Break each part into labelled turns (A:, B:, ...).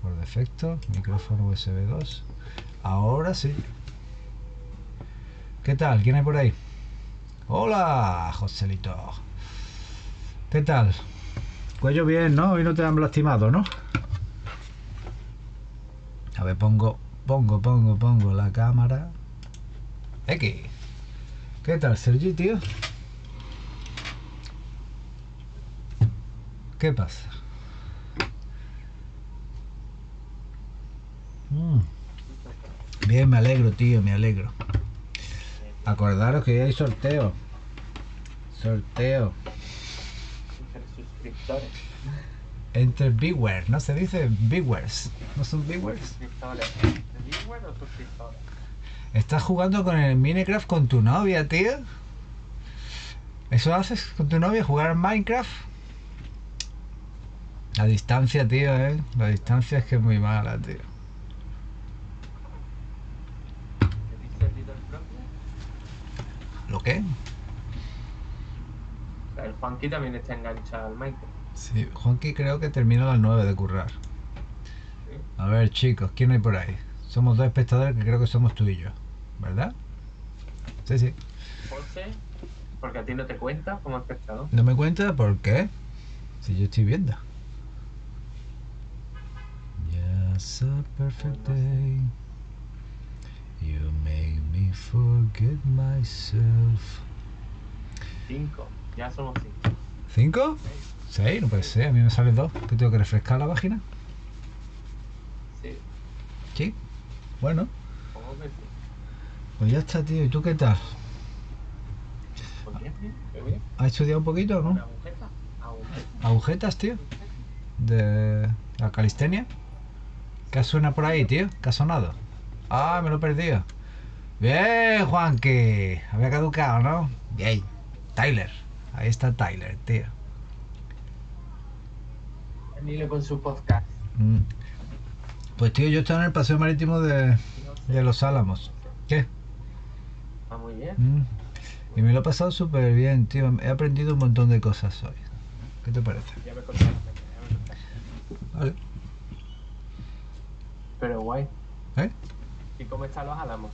A: Por defecto, micrófono USB 2. Ahora sí. ¿Qué tal? ¿Quién hay por ahí? Hola, Joselito. ¿Qué tal? Cuello bien, ¿no? Hoy no te han lastimado, ¿no? A ver, pongo, pongo, pongo, pongo la cámara. X. ¿Qué tal, Sergi, tío? ¿Qué pasa? Mm. Bien, me alegro, tío, me alegro. Acordaros que hay sorteo. Sorteo.
B: Entre suscriptores.
A: Entre viewers, ¿no se dice viewers? ¿No son viewers?
B: Suscriptores. ¿Entre viewers o suscriptores?
A: ¿Estás jugando con el Minecraft con tu novia, tío? ¿Eso haces con tu novia? ¿Jugar Minecraft? La distancia, tío, ¿eh? La distancia es que es muy mala, tío. ¿Lo qué?
B: El Juanqui también está enganchado al Minecraft.
A: Sí, Juanqui creo que termina a las 9 de currar. A ver, chicos, ¿quién hay por ahí? Somos dos espectadores que creo que somos tú y yo, ¿verdad? Sí, sí.
B: Porque a ti no te cuenta como espectador.
A: ¿No me cuenta por qué? Si yo estoy viendo. Just a perfect day. You make me forget myself.
B: Cinco. Ya somos cinco.
A: ¿Cinco? ¿Seis? No puede ser, a mí me salen dos. ¿Que tengo que refrescar la página?
B: Sí.
A: Sí. Bueno. Pues ya está, tío. ¿Y tú qué tal?
B: Pues.
A: ¿Has estudiado un poquito o no?
B: agujeta. Agujeta.
A: ¿Agujetas, tío? ¿De la calistenia? ¿Qué suena por ahí, tío? ¿Qué ha sonado? Ah, me lo he perdido. Bien, Juanqui. Había caducado, ¿no? Bien. Tyler. Ahí está Tyler, tío.
B: Venile con su podcast.
A: Mm. Pues, tío, yo estaba en el paseo marítimo de, de Los Álamos. ¿Qué?
B: Está muy bien.
A: Mm. Y me lo he pasado súper bien, tío. He aprendido un montón de cosas hoy. ¿Qué te parece?
B: Ya me contaste, ya me contaste.
A: Vale.
B: Pero guay.
A: ¿Eh?
B: ¿Y cómo están los álamos?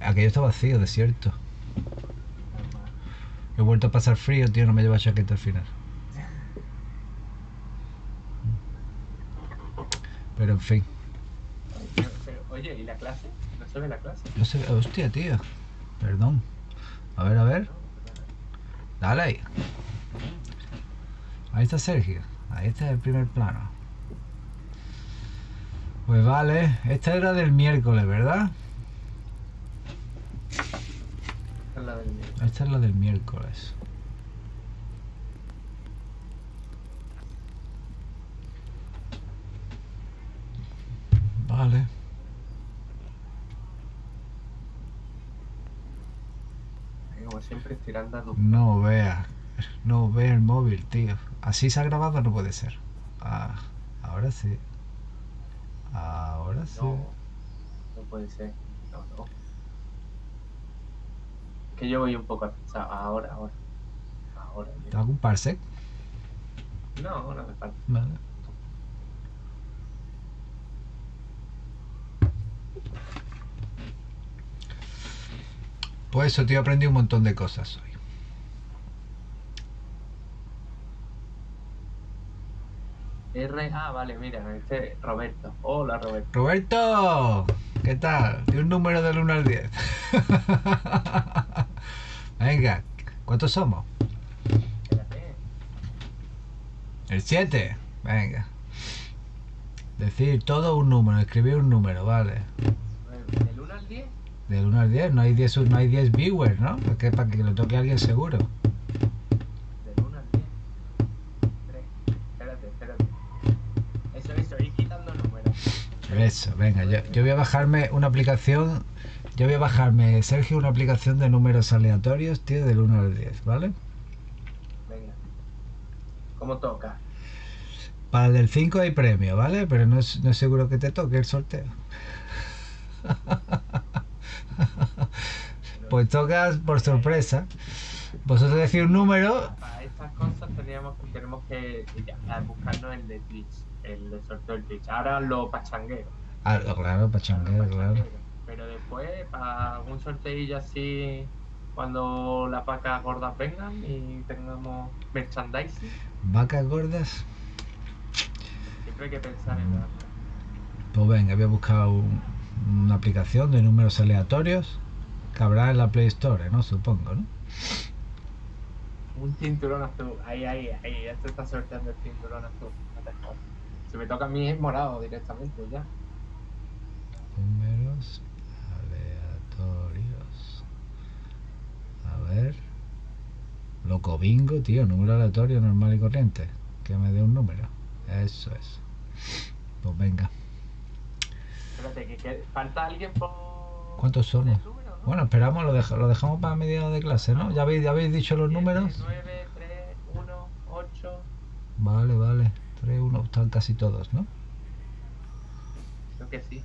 A: Aquello está vacío, desierto. He vuelto a pasar frío, tío. No me lleva chaqueta al final. Pero en fin.
B: Pero, oye, ¿y la clase? ¿No se ve la clase?
A: No sé. Hostia, tío. Perdón. A ver, a ver. Dale ahí. Ahí está Sergio. Ahí está el primer plano. Pues vale. Esta era del miércoles, ¿verdad?
B: Esta es la del mío.
A: Esta es la del miércoles. Vale.
B: Como siempre, estirando a tu...
A: No vea. No ve el móvil, tío. Así se ha grabado, no puede ser. Ah, ahora sí. Ahora sí.
B: No, puede ser. No, no. Que yo voy un poco atrasado. Ahora, ahora. Ahora.
A: ¿Te hago un parsec?
B: No, no me falta.
A: Vale. Pues eso, tío, aprendí un montón de cosas hoy.
B: R, ah, vale, mira, este es Roberto. Hola, Roberto.
A: Roberto, ¿qué tal? De un número del 1 al 10. Venga, ¿cuántos somos?
B: Espérate.
A: El 7. Venga. Decir todo un número, escribir un número, vale.
B: ¿Del 1 al 10?
A: Del 1 al 10, no hay 10, no hay 10 viewers, ¿no? Porque para que lo toque alguien seguro.
B: Del 1 al 10. 3. Espérate, espérate. Eso, eso, ir quitando números.
A: Eso, venga, yo, yo voy a bajarme una aplicación. Yo voy a bajarme, Sergio, una aplicación de números aleatorios, tío, del 1 al 10, ¿vale?
B: Venga. ¿Cómo toca?
A: Para el del 5 hay premio, ¿vale? Pero no es, no es seguro que te toque el sorteo. pues tocas por sorpresa. Vosotros decís un número.
B: Para estas cosas teníamos, tenemos que ya, buscarnos el de Twitch, el de sorteo del Twitch. Ahora lo pachanguero.
A: Ah, claro, pachanguero, claro.
B: Pero después, para algún sorteillo así, cuando las vacas gordas vengan y tengamos merchandising,
A: ¿Vacas gordas?
B: siempre hay que pensar en la
A: Pues venga, voy a buscar un- una aplicación de números aleatorios que habrá en la Play Store, ¿no? Supongo, ¿no?
B: Un cinturón azul. Ahí, ahí, ahí. Ya se está sorteando el cinturón azul. Si me toca a mí es morado directamente ya.
A: Números aleatorios. A ver. Loco bingo, tío. Número aleatorio normal y corriente. Que me dé un número. Eso es. Pues venga.
B: Espérate, que, que falta alguien por.
A: ¿Cuántos
B: por
A: somos?
B: número, ¿no?
A: Bueno, esperamos, lo, deja- lo dejamos para mediados de clase, ¿no? ¿Ya habéis, ya habéis dicho los números?
B: 9, 3, 1, 8.
A: Vale, vale. 3, 1, están casi todos, ¿no?
B: Creo que sí.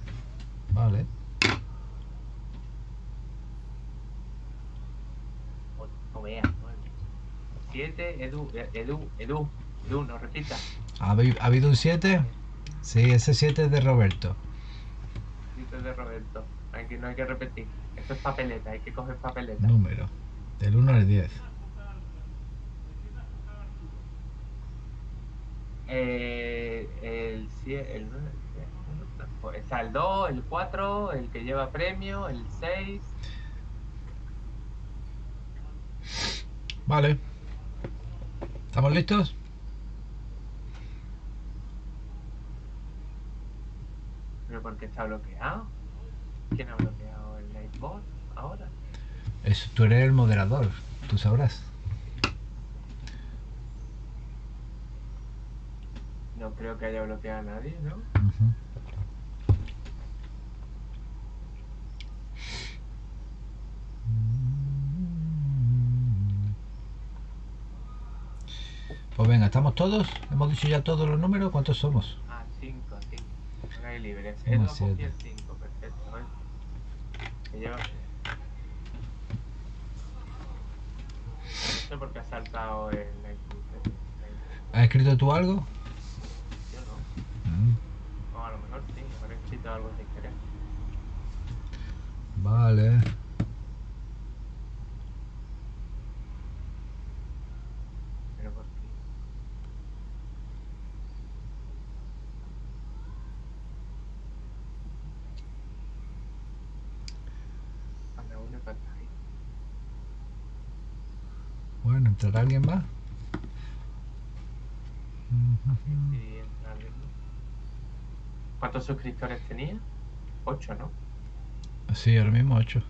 A: Vale.
B: O, no veas, 9. 7, Edu, Edu, Edu, Edu, no repita.
A: ¿Ha habi- ha habido un 7? Sí, ese 7 es de Roberto.
B: Dice de Roberto. Aquí no hay que repetir. Esto es papeleta, hay que coger papeleta.
A: Número. Del 1 al 10.
B: Eh, el 7, el 9, pues está el 2, el 4, el que lleva premio, el 6.
A: Vale. ¿Estamos listos?
B: Pero porque está bloqueado. ¿Quién ha bloqueado el Nightbot ahora?
A: Eso, tú eres el moderador. Tú sabrás.
B: No creo que haya bloqueado a nadie, ¿no?
A: Pues venga, ¿estamos todos? ¿Hemos dicho ya todos los números? ¿Cuántos somos?
B: Ah, 5, 5. No hay libre.
A: Somos
B: Edu ha cogido
A: siete.
B: el 5, perfecto. Que lleva. No sé por qué ha saltado el.
A: ¿Has escrito tú algo?
B: Yo no.
A: Mm,
B: O a lo mejor sí, habré escrito algo sin querer.
A: Vale.
B: Pero por qué. Anda, uno para ahí.
A: Bueno, ¿entrará alguien más?
B: ¿Cuántos suscriptores tenía? 8, ¿no?
A: Sí, ahora mismo 8.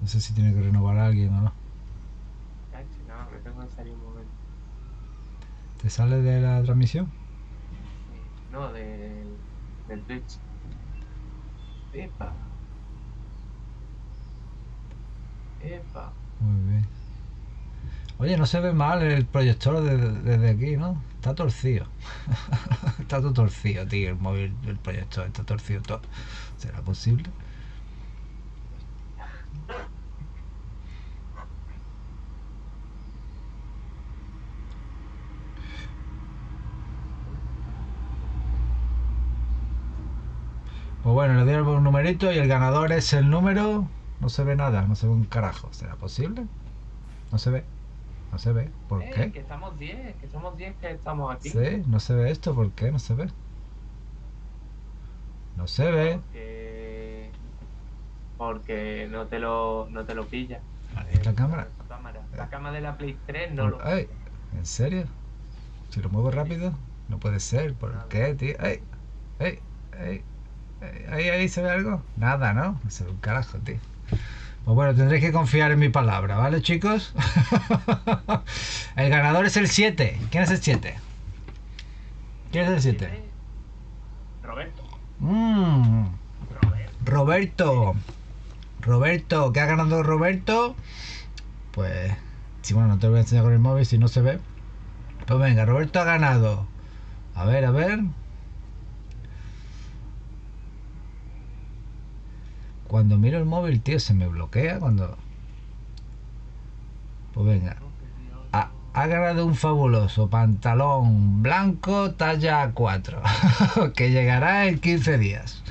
A: No sé si tiene que renovar a alguien o no.
B: No, me tengo que salir un momento.
A: ¿Te sale de la transmisión?
B: No, del, del Twitch. Epa. Epa.
A: Muy bien. Oye, no se ve mal el proyector desde, aquí, ¿no? Está torcido. está todo torcido, tío, el móvil, el proyector, está torcido todo. ¿Será posible? Pues bueno, le doy un numerito y el ganador es el número. No se ve nada, no se ve un carajo. ¿Será posible? No se ve. No se ve. ¿Por
B: Eh,
A: qué?
B: Que estamos 10, que somos 10 que estamos aquí.
A: Sí, no se ve esto. ¿Por qué no se ve? No se ve.
B: Porque, porque no te lo, no te lo pilla.
A: Vale, ¿La cámara?
B: La cámara. La cámara de la Play 3 no lo
A: Ay, ¿En serio? Si lo muevo rápido, no puede ser. ¿Por qué, tío? Ay, ay, ay, ay, ahí, ahí se ve algo. Nada, ¿no? No se ve un carajo, tío. Pues bueno, tendréis que confiar en mi palabra, ¿vale, chicos? el ganador es el 7. ¿Quién es el 7? ¿Quién es el 7?
B: tiene. Roberto.
A: Mmm.
B: Roberto.
A: Roberto. Roberto, ¿qué ha ganado Roberto? Pues, sí, bueno, no te lo voy a enseñar con el móvil si no se ve. Pues venga, Roberto ha ganado. A ver, a ver. Cuando miro el móvil, tío, se me bloquea cuando... Pues venga. Ha, ganado un fabuloso pantalón blanco talla 4 que llegará en 15 días.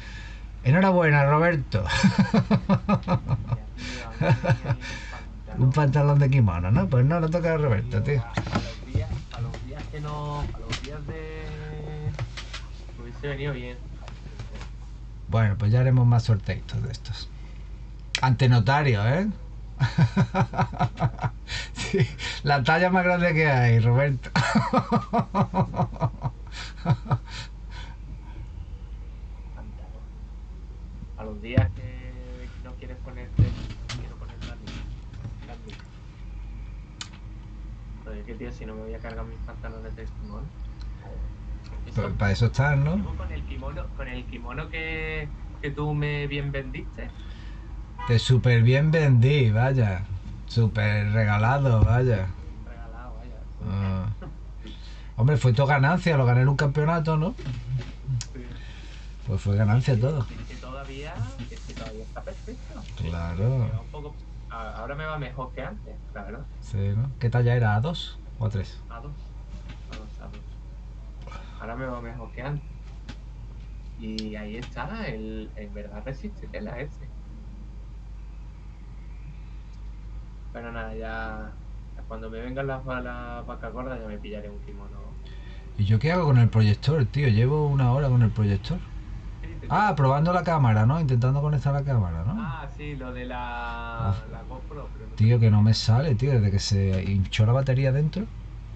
A: Enhorabuena, Roberto. un pantalón de kimono, ¿no? Pues no, le toca a Roberto, tío.
B: A los días, a los días que no. A los días de. Hubiese venido bien.
A: Bueno, pues ya haremos más sorteitos de estos. Ante notario, ¿eh? Sí, la talla más grande que hay, Roberto.
B: A los días que no quieres ponerte. Quiero poner la. Joder, que tío, si no me voy a cargar mis pantalones de kimono.
A: Para eso están, ¿no?
B: Con el kimono, con el kimono que, que tú me bien vendiste.
A: Te súper bien vendí, vaya. Súper regalado, vaya.
B: Regalado, vaya.
A: Ah. Hombre, fue todo ganancia, lo gané en un campeonato, ¿no?
B: Sí.
A: Pues fue ganancia todo.
B: Es que todavía, es que todavía está perfecto.
A: Claro.
B: Un poco- ahora me va mejor que antes, la verdad.
A: Sí, ¿no? ¿Qué talla era? ¿A dos o a tres?
B: A dos. Ahora me va mejor que antes. Y ahí está, el, en verdad resiste tela ese. Pero nada, ya cuando me vengan las las vacas gordas ya me pillaré un kimono.
A: ¿Y yo qué hago con el proyector, tío? Llevo una hora con el proyector. Ah, probando la cámara, ¿no? Intentando conectar la cámara, ¿no?
B: Ah, sí, lo de la,
A: Ah.
B: la GoPro. Pero no
A: Tío, que no me sale, tío. Desde que se hinchó la batería dentro,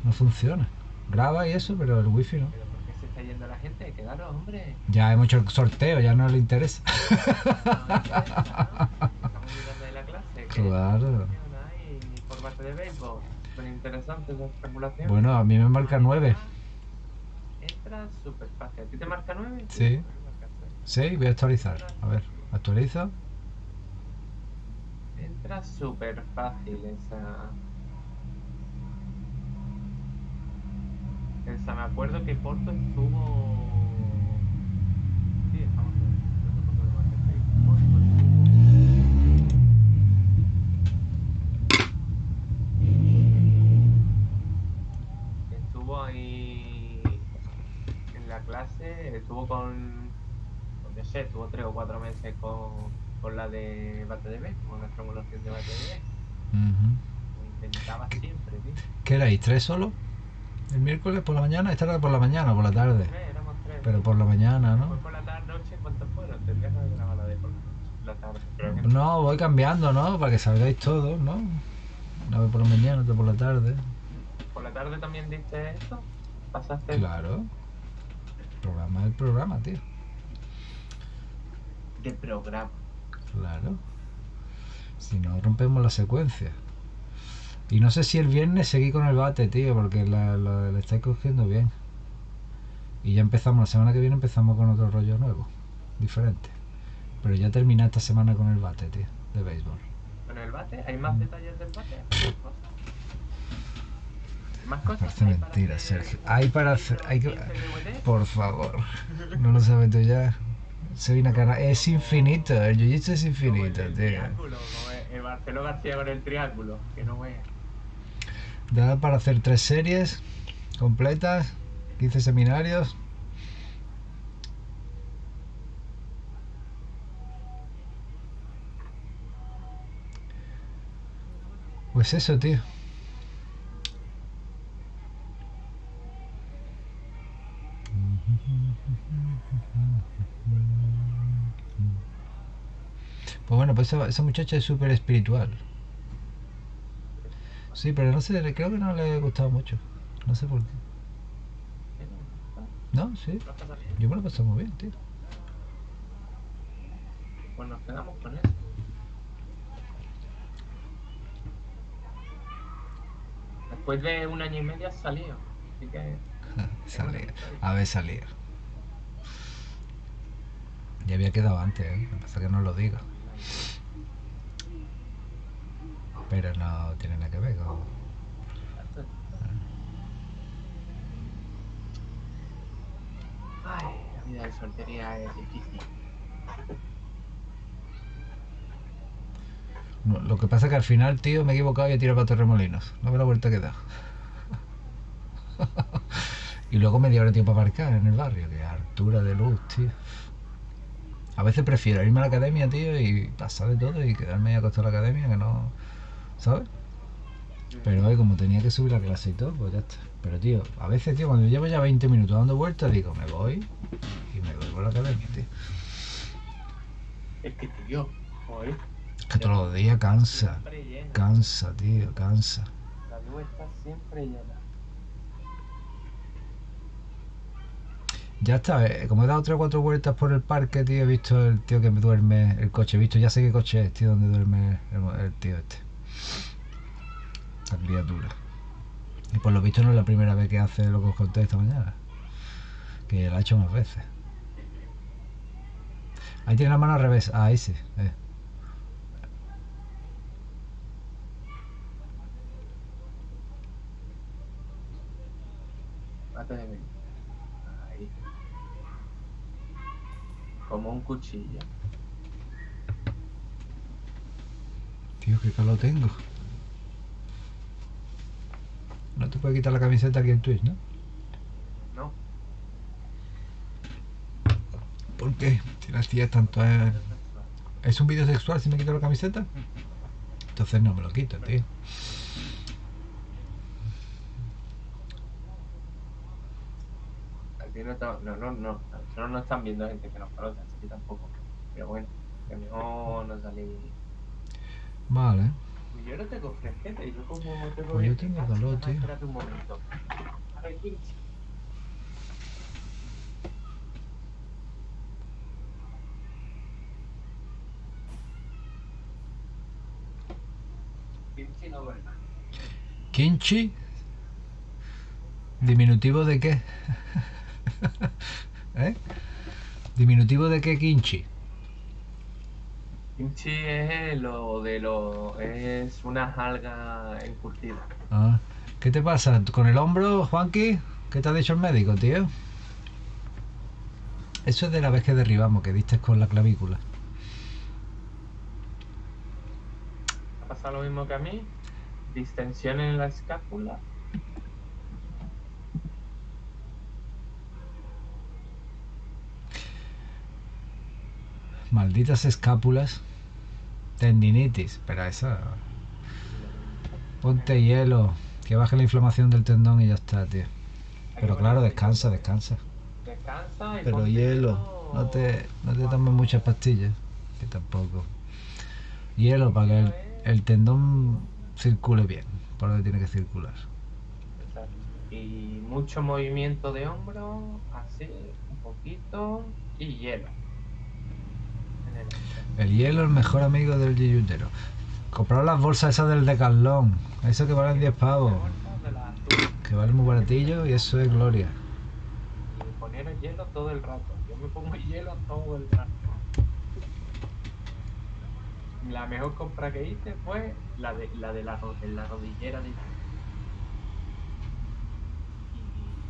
A: no funciona. Graba y eso, pero el wifi no.
B: ¿Pero por qué se está yendo la gente? Quedaros, hombre.
A: Ya hemos hecho el sorteo, ya no le interesa.
B: No, no interesa, ¿no? Estamos mirando la clase.
A: Claro.
B: de béisbol.
A: Bueno, a mí me marca 9.
B: Entra súper fácil. ¿A ti te marca 9?
A: Sí. Sí, voy a actualizar. A ver, actualizo.
B: Entra súper fácil esa. Esa, me acuerdo que Porto estuvo. Sí, estamos en que Porto estuvo- Estuvo ahí en la clase, estuvo con. No sé, estuvo tres o cuatro meses con, con la de BateDB, con la formulación de BateDB.
A: Ujú.
B: Lo intentaba siempre, tío.
A: ¿Qué erais? ¿Tres solo? ¿El miércoles por la mañana? Esta era por la mañana o por la tarde.
B: Tres, éramos tres.
A: Pero por la mañana, ¿no?
B: por la tarde, noche, ¿cuántos fueron? Tendría que haber grabado la de por la tarde. Creo que no.
A: No, voy cambiando, ¿no? Para que salgáis todos, ¿no? Una vez por la mañana, otra por la tarde.
B: ¿Por la tarde también diste esto? ¿Pasaste?
A: Claro. El programa es el programa, tío.
B: De programa.
A: Claro. Si no, rompemos la secuencia. Y no sé si el viernes seguí con el bate, tío, porque la, la- estáis cogiendo bien. Y ya empezamos, la semana que viene empezamos con otro rollo nuevo, diferente. Pero ya terminé esta semana con el bate, tío, de béisbol.
B: ¿Con el bate? ¿Hay más detalles del bate? ¿Hay más cosas? ¿Hay ¿Más cosas?
A: Parece
B: ¿Hay
A: mentira,
B: hacer
A: Sergio. Hay para hacer. Hay que...
B: 15 DVDs?
A: Por favor, no lo sabes tú ya. Soy una cara. Es infinito, el jiu-jitsu es
B: Como
A: infinito,
B: el,
A: tío.
B: triángulo, como el, el Marcelo García con el triángulo, que no veas.
A: Da para hacer tres series completas, 15 seminarios. Pues eso, tío. Pues bueno, pues esa, esa muchacha es súper espiritual. Sí, pero no sé, creo que no le ha gustado mucho. No sé por qué. No, sí. Yo me lo he pasado muy bien, tío.
B: Pues nos quedamos con eso. Después de un año y medio has salido. Así que.
A: Salía. A ver, salía. Ya había quedado antes, ¿eh? Pasa que no lo digo. Pero no tiene nada que ver con...
B: Ay, la vida de soltería es difícil.
A: No, Lo que pasa es que al final, tío, me he equivocado y he tirado para Torremolinos. No ve la vuelta que da. y luego media hora tiempo para aparcar en el barrio, que altura de luz, tío. A veces prefiero irme a la academia, tío, y pasar de todo y quedarme ahí acostado en la academia, que no. ¿Sabes? Pero hoy, como tenía que subir la clase y todo, pues ya está. Pero, tío, a veces, tío, cuando llevo ya 20 minutos dando vueltas, digo, me voy y me vuelvo a la academia, tío.
B: Es que, tío, joder,
A: Es que todos los días cansa, cansa, tío, cansa.
B: La luz está siempre llena.
A: Ya está, eh, como he dado tres o cuatro vueltas por el parque, tío, he visto el tío que me duerme, el coche, he visto, ya sé qué coche es, tío, donde duerme el, el tío este. La criatura. Y por lo visto no es la primera vez que hace lo que os conté esta mañana. Que lo ha hecho más veces. Ahí tiene la mano al revés, ah, ahí sí. eh.
B: Ahí. Como un cuchillo.
A: Tío, qué calor tengo. No te puede quitar la camiseta aquí en Twitch, ¿no?
B: No.
A: ¿Por qué? Si las tías tanto es... ¿Es un vídeo sexual si me quito la camiseta? Entonces no me lo quito, tío.
B: Aquí no, está- no, no, no. Nosotros no están viendo gente que nos conoce, así que tampoco. Pero bueno, que mejor no salí.
A: Vale.
B: Yo no tengo fresquete, y yo como tengo.
A: Pues yo tengo calor, tío.
B: Espérate un momento. Pinche no, ¿verdad?
A: ¿Kimchi? ¿Diminutivo de qué? ¿Eh? ¿Diminutivo de qué kimchi?
B: Kimchi es lo de lo. es una alga encurtida.
A: Ah, ¿Qué te pasa? ¿Con el hombro, Juanqui? ¿Qué te ha dicho el médico, tío? Eso es de la vez que derribamos, que diste con la clavícula.
B: ¿Ha pasado lo mismo que a mí? Distensión en la escápula.
A: Malditas escápulas. Tendinitis. Pero esa... Ponte hielo. Que baje la inflamación del tendón y ya está, tío. Pero claro, descansa, descansa.
B: Descansa y
A: Pero hielo. No te, no te tomes muchas pastillas. Que tampoco. Hielo para que el, el tendón circule bien. Por donde tiene que circular.
B: Exacto. Y mucho movimiento de hombro, así, un poquito, y hielo. El.
A: El hielo, el mejor amigo del yuyutero. Comprar las bolsas esas del Decathlon. Eso que valen 10 pavos. Que vale muy baratillo y eso es gloria.
B: Y poner el hielo todo el rato. Yo me pongo hielo todo el rato. La mejor compra que hice fue la de la, de la, de la rodillera de Y,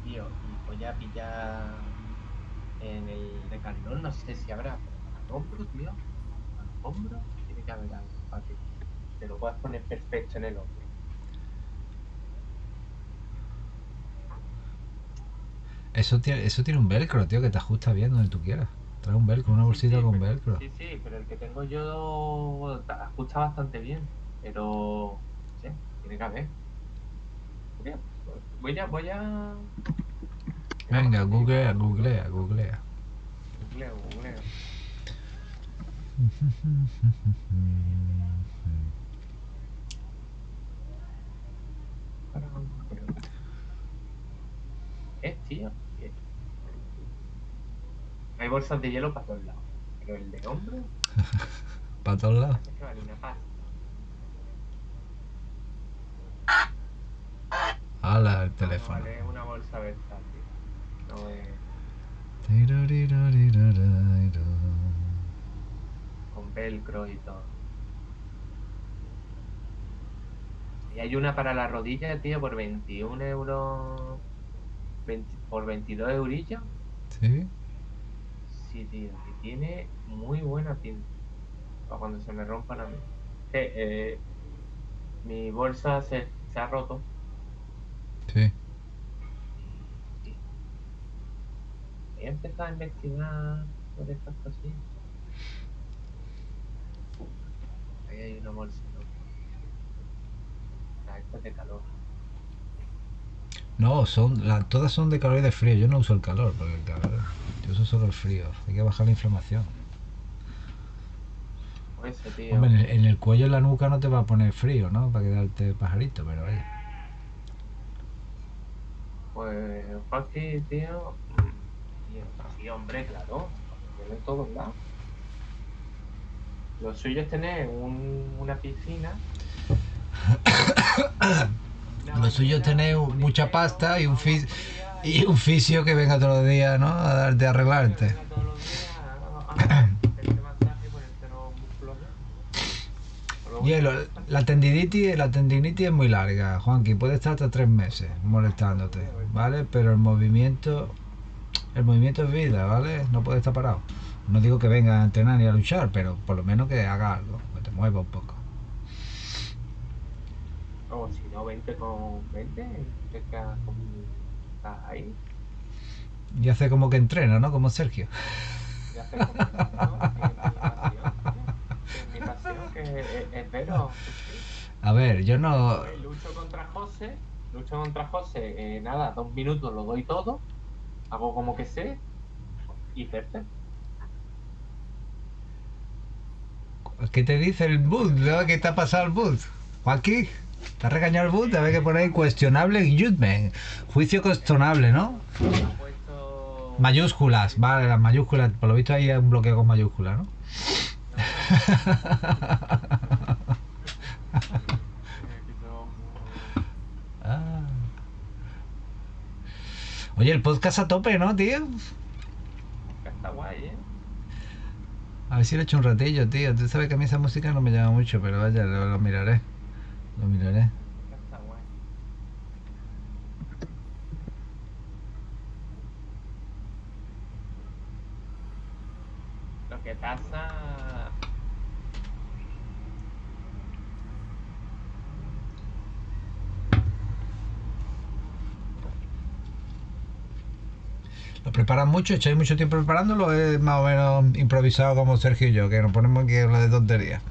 B: tío, y voy a pillar en el Decathlon, no sé si habrá, pero al hombro, tío. Al hombro tiene que haber algo para que te lo puedas poner perfecto en el hombro.
A: Eso tiene, eso tiene un velcro, tío, que te ajusta bien donde tú quieras. Trae un velcro, una bolsita
B: Sí,
A: con
B: pero-
A: velcro.
B: Sí, sí, pero el que tengo yo te ajusta bastante bien. Pero, sé, tiene que haber. Voy a, voy a.
A: Venga, googlea, googlea, googlea.
B: Googleo, googleo. Es, tío. que- Hay bolsas de hielo para todos lados. Pero el de hombro
A: Para todos lados.
B: es que vale una pasta.
A: Hala, el
B: No,
A: teléfono.
B: vale una bolsa versátil. No es. Con velcro y todo. Y hay una para la rodilla, tío, por 21 euros. 20 por 22 eurillos.
A: ¿Sí?
B: Sí, tío, que tiene muy buena tinta. Para cuando se me rompan a mí. que eh, mi bolsa se, se ha roto.
A: Sí.
B: He empezado a investigar sobre estas cosillas. Ahí hay una bolsa. ¿no? Ah, esta es de calor.
A: No, son, la- todas son de calor y de frío. Yo no uso el calor, porque el calor, yo uso solo el frío. Hay que bajar la inflamación.
B: Pues ese tío.
A: Hombre, en el, en el cuello y la nuca no te va a poner frío, ¿no? Para quedarte pajarito, pero vaya.
B: Pues Joaquín, tío. Y sí, hombre, claro. En todos lados. Lo suyo es tener un- una piscina.
A: Lo suyo es tener un- mucha pasta y un fis- Y un fisio que venga todos los días, ¿no? A darte a arreglarte. Hielo, la tendinitis, la tendinitis es muy larga, Juanqui, puede estar hasta tres meses molestándote, ¿vale? Pero el movimiento, el movimiento es vida, ¿vale? No puede estar parado. No digo que venga a entrenar ni a luchar, pero por lo menos que haga algo, que te mueva un poco.
B: O si no, 20 con 20. Que quedas con- estás ahí.
A: Y hace como que entrena, ¿no? Como Sergio.
B: Y haces como-. Que mi pasión, que es mi pasión, que es, es veros.
A: A ver, yo no...
B: Pues lucho contra José, lucho contra José, eh, nada, dos minutos lo doy todo, hago como que sé y perte.
A: ¿Qué te dice el boot? ¿no? ¿Qué te ha pasado el boot? Juanqui, ¿te ha regañado el boot? A ver que pone ahí cuestionable judgment. Juicio cuestionable, ¿no? Mayúsculas, vale, las mayúsculas. Por lo visto ahí hay un bloqueo con mayúsculas, ¿no? Ah. Oye, el podcast a tope, ¿no, tío?
B: Está guay, ¿eh?
A: A ver si le echo un ratillo, tío. Tú sabes que a mí esa música no me llama mucho, pero vaya, lo, lo miraré. Lo miraré.
B: Lo que pasa...
A: ¿Lo preparan mucho? ¿Echáis mucho tiempo preparándolo? ¿Es más o menos improvisado como Sergio y yo, que nos ponemos aquí a hablar de tonterías?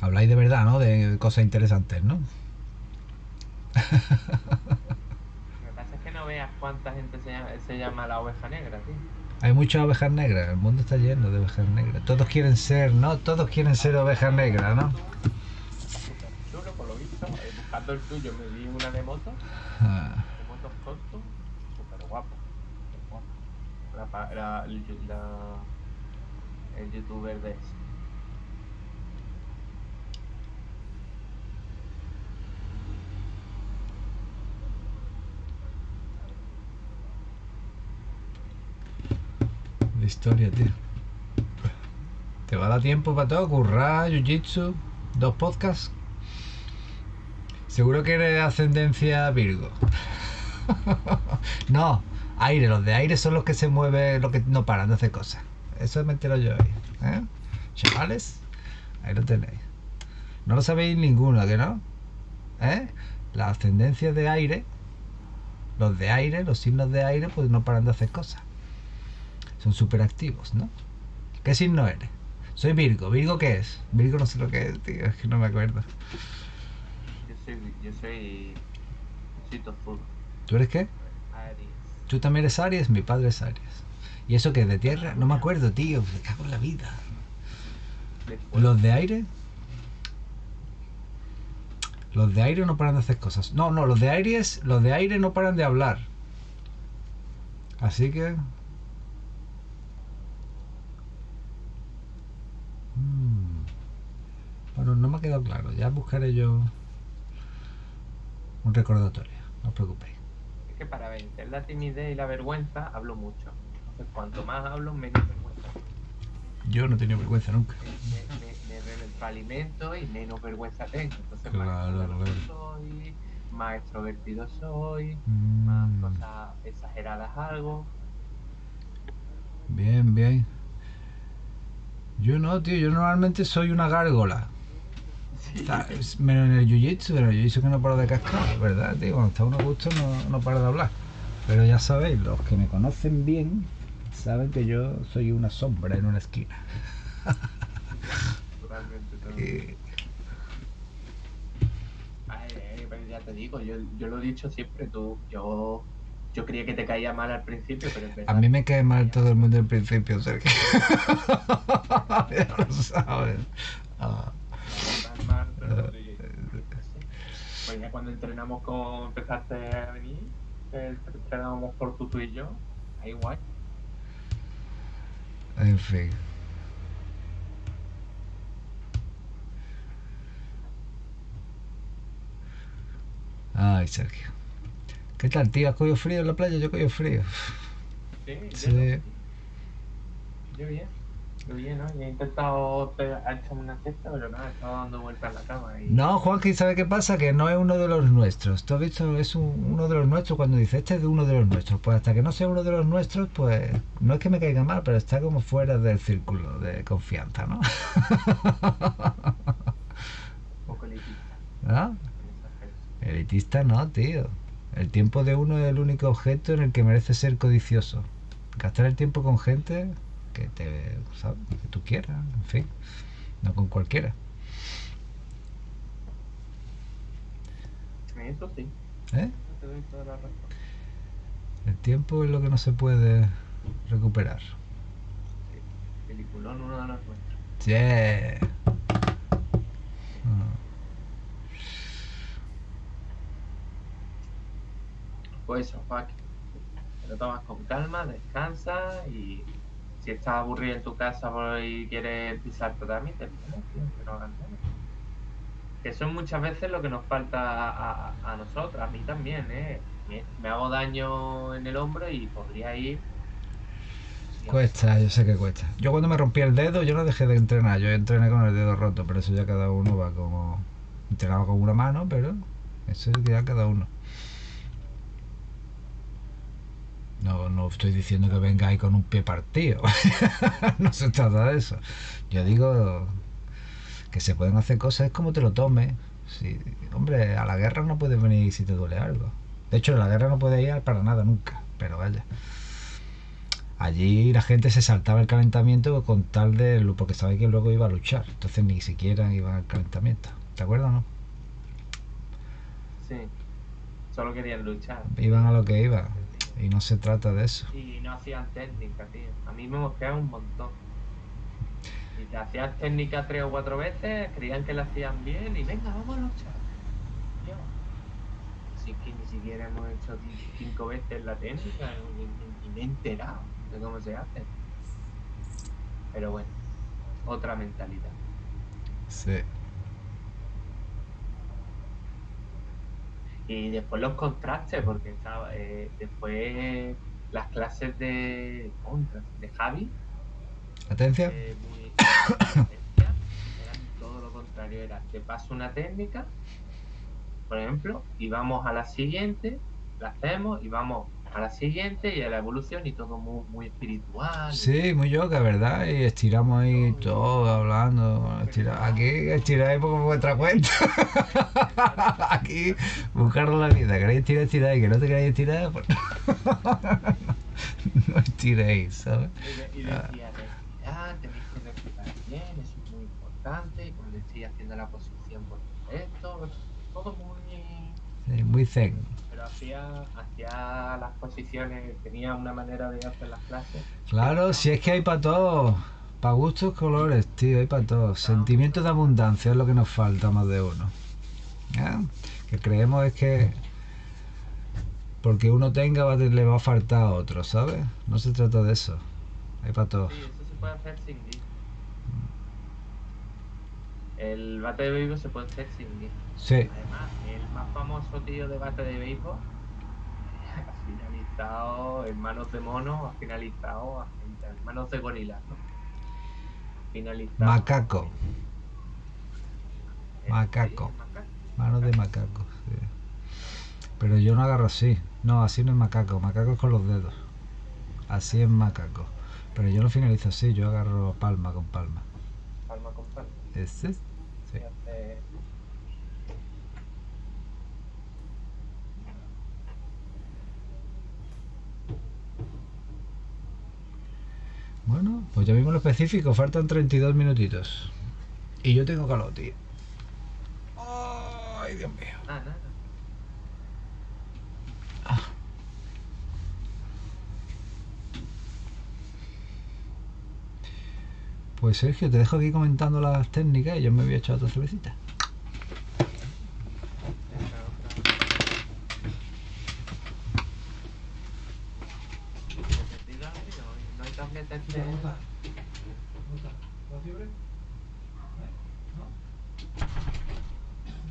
A: Habláis de verdad, ¿no? De cosas interesantes, ¿no?
B: Lo que pasa es que no veas cuánta gente se llama, se llama la oveja negra, tío.
A: Hay muchas ovejas negras, el mundo está lleno de ovejas negras. Todos quieren ser, ¿no? Todos quieren ser ovejas negras, ¿no?
B: Chulo, por lo visto. Eh, buscando el tuyo me vi una de moto,
A: Ah,
B: de motos súper guapo. La, la- la- el youtuber de ese.
A: la historia, tío. ¿Te va a dar tiempo para todo? Currar, jiu-jitsu, dos podcasts. Seguro que eres de ascendencia Virgo. no, aire, los de aire son los que se mueven, los que no paran de hacer cosas. Eso me entero yo ahí. ¿eh? Chavales, ahí lo tenéis. No lo sabéis ninguno, ¿que no? ¿Eh? La ascendencia de aire, los de aire, los signos de aire, pues no paran de hacer cosas. Son súper activos, ¿no? ¿Qué signo eres? Soy Virgo. ¿Virgo qué es? Virgo no sé lo que es, tío, es que no me acuerdo.
B: Yo soy, yo soy, soy.
A: ¿Tú eres qué? Tú también eres Aries, mi padre es Aries. ¿Y eso qué? ¿De tierra? No me acuerdo, tío, me cago en la vida. ¿Los de aire? Los de aire no paran de hacer cosas. No, no, los de Aries, los de aire no paran de hablar. Así que... Mm. Bueno, no me ha quedado claro. Ya buscaré yo un recordatorio. No os preocupéis.
B: Que para vencer la timidez y la vergüenza hablo mucho. Entonces, cuanto más hablo, menos vergüenza.
A: Yo no he tenido vergüenza nunca.
B: Me, me, me retroalimento y menos vergüenza tengo. Entonces,
A: Claro,
B: más
A: claro.
B: soy, más extrovertido soy, más
A: Mm.
B: cosas exageradas algo.
A: Bien, bien. Yo no, tío, yo normalmente soy una gárgola. Está- menos en el jiu-jitsu, pero el jiu-jitsu que no paro de cascar, ¿verdad, tío? Cuando está uno a gusto no, no para de hablar. Pero ya sabéis, los que me conocen bien saben que yo soy una sombra en una esquina.
B: Totalmente, totalmente. Ay, ay, pero ya te digo, yo, yo lo he dicho siempre, tú, yo, yo creía que te caía mal al principio, pero es verdad.
A: A mí me cae mal todo el mundo al principio, Sergio. ya lo sabes. Ah,
B: Mal, pero Pues ya cuando entrenamos con empezaste a venir, entrenábamos por tú, tú y yo, ahí guay.
A: en fin. Ay, Sergio. ¿Qué tal, tío? ¿Has cogido frío en la playa? Yo he cogido frío.
B: Sí,
A: Sí.
B: Yo bien, ¿no? Y he intentado pe- echarme una siesta, pero nada, he estado dando vueltas en la cama y...
A: No, Juanqui, ¿sabe qué pasa? Que no es uno de los nuestros. ¿Tú has visto? Es un- uno de los nuestros cuando dice este es de uno de los nuestros. Pues hasta que no sea uno de los nuestros, pues no es que me caiga mal, pero está como fuera del círculo de confianza, ¿no?
B: Un poco elitista
A: ¿No?
B: aspecto.
A: Elitista no, tío. El tiempo de uno es el único objeto en el que merece ser codicioso. Gastar el tiempo con gente que te, ¿sabes? Que tú quieras, en fin. No con cualquiera.
B: Eso sí,
A: ¿Eh?
B: te doy toda la razón.
A: El tiempo es lo que no se puede recuperar.
B: Peliculón uno de los nuestros.
A: Yeah. Ah.
B: Pues eso, Pac. Te lo tomas con calma, descansa y si estás aburrido en tu casa y quieres pisarte también, te vienes, tío, que es muchas veces lo que nos falta a, a- a nosotros, a mí también, ¿eh? Me, hago daño en el hombro y podría ir.
A: Cuesta, yo sé que cuesta. Yo cuando me rompí el dedo, yo no dejé de entrenar. Yo entrené con el dedo roto, pero eso ya cada uno va como... Entrenaba con una mano, pero eso es ya cada uno. No, no estoy diciendo que vengáis con un pie partido. no se trata de eso. Yo digo que se pueden hacer cosas, es como te lo tomes. Sí, hombre, a la guerra no puedes venir si te duele algo. De hecho, a la guerra no puedes ir para nada nunca, pero vaya. Allí la gente se saltaba el calentamiento con tal de... porque sabía que luego iba a luchar. Entonces ni siquiera iba al calentamiento. ¿Te acuerdas o no?
B: Sí, solo querían luchar.
A: Iban a lo que iban. Y no se trata de eso.
B: Y no hacían técnica, tío. A mí me mosqueaba un montón. Y te hacías técnica tres o cuatro veces, creían que la hacían bien y venga, vamos a luchar. Si es que ni siquiera hemos hecho ci- cinco veces la técnica y me he enterado de cómo se hace. Pero bueno, otra mentalidad.
A: Sí.
B: Y después los contrastes, porque estaba, eh, después las clases de contra, de Javi,
A: ¿Atencia?
B: eh, muy eran todo lo contrario, era te paso una técnica, por ejemplo, y vamos a la siguiente, la hacemos y vamos a la siguiente y a la evolución y todo muy, muy espiritual.
A: Sí, muy yoga, ¿verdad? Y estiramos ahí todo hablando. estira- Aquí estiráis por vuestra cuenta. Aquí buscar la vida. ¿Queréis estirar, estiráis. Que no te queréis estirar, pues no estiréis, ¿sabes?
B: Y, de- y decía, respirar, tenéis que respirar bien, eso es muy importante, y cuando estoy haciendo la posición por esto, todo muy...
A: Sí, muy zen.
B: Hacía, hacía las posiciones, tenía una manera de hacer las clases.
A: Claro, si es que hay para todos. Para gustos, colores, tío, hay para todos. Sentimiento de abundancia es lo que nos falta más de uno. ¿Eh? Que creemos es que porque uno tenga va le va a faltar a otro, ¿sabes? No se trata de eso. Hay para todos.
B: Sí, eso se puede hacer sin. El bate de béisbol se puede hacer sin guía.
A: Sí,
B: Además, el más famoso tío de bate de béisbol ha finalizado en manos de mono, ha finalizado en manos de gorila, ¿no? Finalizado.
A: Macaco.
B: Eh,
A: macaco. manos de macaco. sí. Pero yo no agarro así. No, así no es macaco. Macaco es con los dedos. Así es macaco. Pero yo no finalizo así, yo agarro palma con palma.
B: Palma con palma.
A: Es- Bueno, pues ya vimos lo específico, faltan 32 minutitos. Y yo tengo calor, tío. Ay, Dios mío.
B: Ah.
A: Pues Sergio, te dejo aquí comentando las técnicas y yo me voy a echar otra cervecita.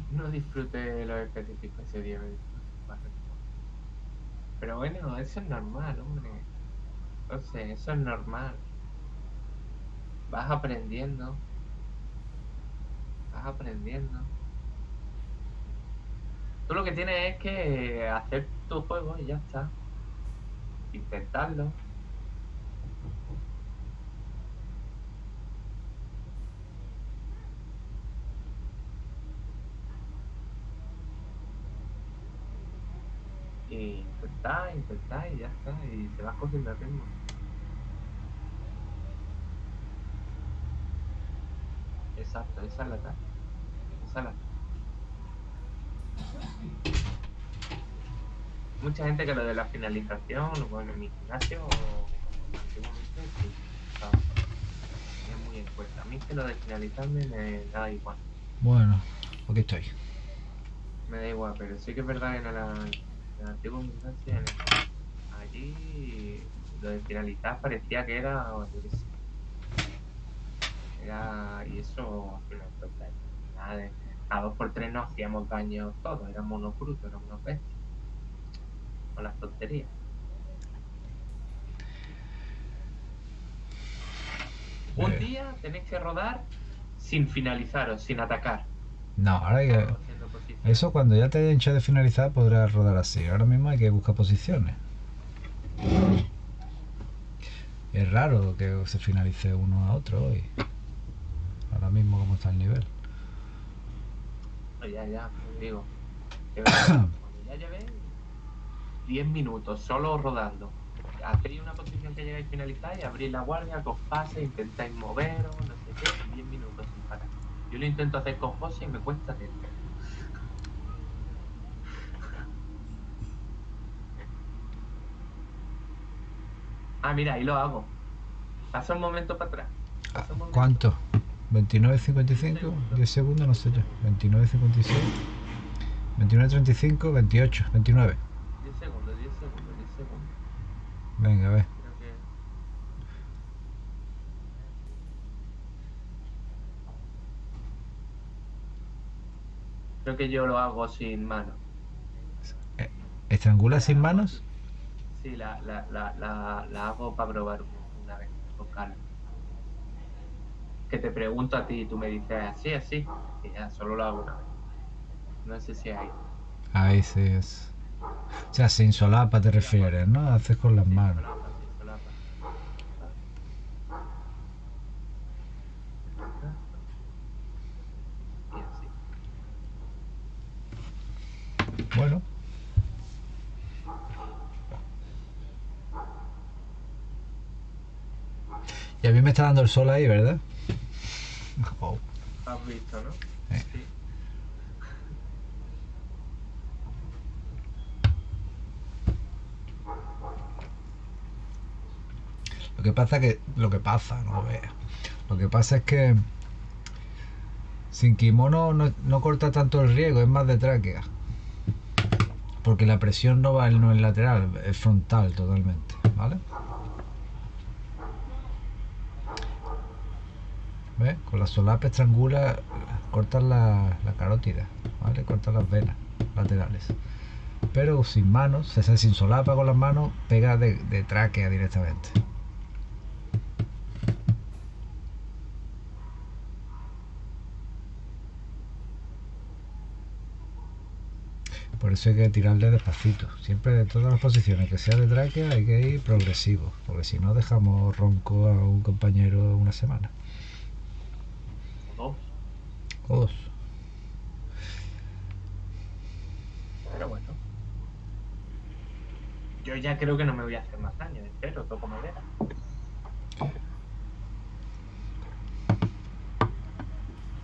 B: No- disfruté lo específico ese día. Pero bueno, eso es normal, hombre. No sé, eso es normal. Vas aprendiendo. Vas aprendiendo. Tú lo que tienes es que hacer tu juego y ya está. Intentarlo. Y intentar, intentar y ya está. Y te vas cogiendo el ritmo. Exacto, esa es la táctica. Esa es la Mucha gente que lo de la finalización, bueno, en mi gimnasio, antiguamente, sí, estaba tenía muy en cuenta. A mí que lo de finalizarme me da igual.
A: Bueno, aquí estoy.
B: Me da igual, pero sí que es verdad que en la, en la antigua gimnasia, allí lo de finalizar parecía que era, yo qué sé, era, y eso pues, nada de, a dos por tres no hacíamos daño todos, éramos unos brutos, éramos unos bestias, con las tonterías. Un
A: Eh.
B: día tenéis que rodar sin finalizar o sin atacar.
A: No, ahora hay que... Eso cuando ya te haya hecho de finalizar podrás rodar así. Ahora mismo hay que buscar posiciones. Es raro que se finalice uno a otro hoy. Ahora mismo como está el nivel.
B: Ya, ya, te digo. Ya llevéis 10 minutos solo rodando, hacéis una posición que llegáis a finalizar y abrís la guardia, que os pase, intentáis moveros, no sé qué, 10 minutos sin parar. Yo lo intento hacer con José y me cuesta tiempo. Ah, mira, ahí lo hago. Pasa un momento para atrás. Momento.
A: ¿Cuánto? 29.55, 10 segundos, no sé yo. 29.56, 29.35, 28, 29.
B: 10 segundos, 10 segundos, 10 segundos.
A: Venga, a ver.
B: Creo que. Creo que yo lo hago sin mano.
A: ¿Estrangula sin manos?
B: Sí, la, la, la, la, la hago para probar una vez, con calma. Que te pregunto a ti y tú me dices así, así. Y ya, solo lo hago una vez. No sé si hay.
A: Ahí sí es. O sea, sin solapa te refieres, ¿no? Haces con las manos. Bueno. Y a mí me está dando el sol ahí, ¿verdad? Oh,
B: Has visto, ¿no?
A: Eh.
B: Sí.
A: Lo que pasa que. Lo que pasa, no lo veas. Lo que pasa es que. Sin kimono no, no corta tanto el riego, es más de tráquea. Porque la presión no va no es lateral, es frontal totalmente, ¿vale? Con la solapa estrangula, cortas la, la carótida, ¿vale? Cortas las venas laterales. Pero sin manos, o sea, sin solapa con las manos, pega de, de tráquea directamente. Por eso hay que tirarle despacito. Siempre de todas las posiciones que sea de tráquea hay que ir progresivo. Porque si no dejamos ronco a un compañero una semana.
B: Pero bueno. Yo ya creo que no me voy a hacer más daño, espero, toco madera.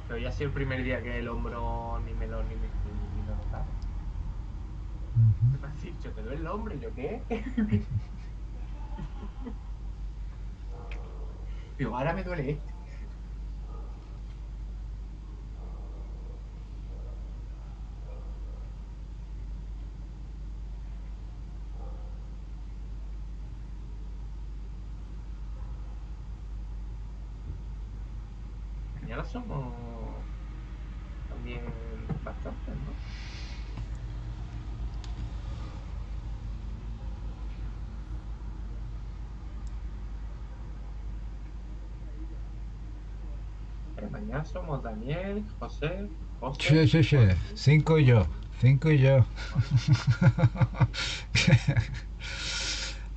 B: Pero ya ha sido el primer día que el hombro ni me lo ni me ni lo notaba.
A: Ujú.
B: Me has dicho, ¿te duele el hombro? ¿Y yo qué? Digo, ahora me duele este. Mañana somos también bastantes, ¿no? Mañana somos Daniel, José, José.
A: Sí, sí, sí. Cinco y yo. Cinco y yo.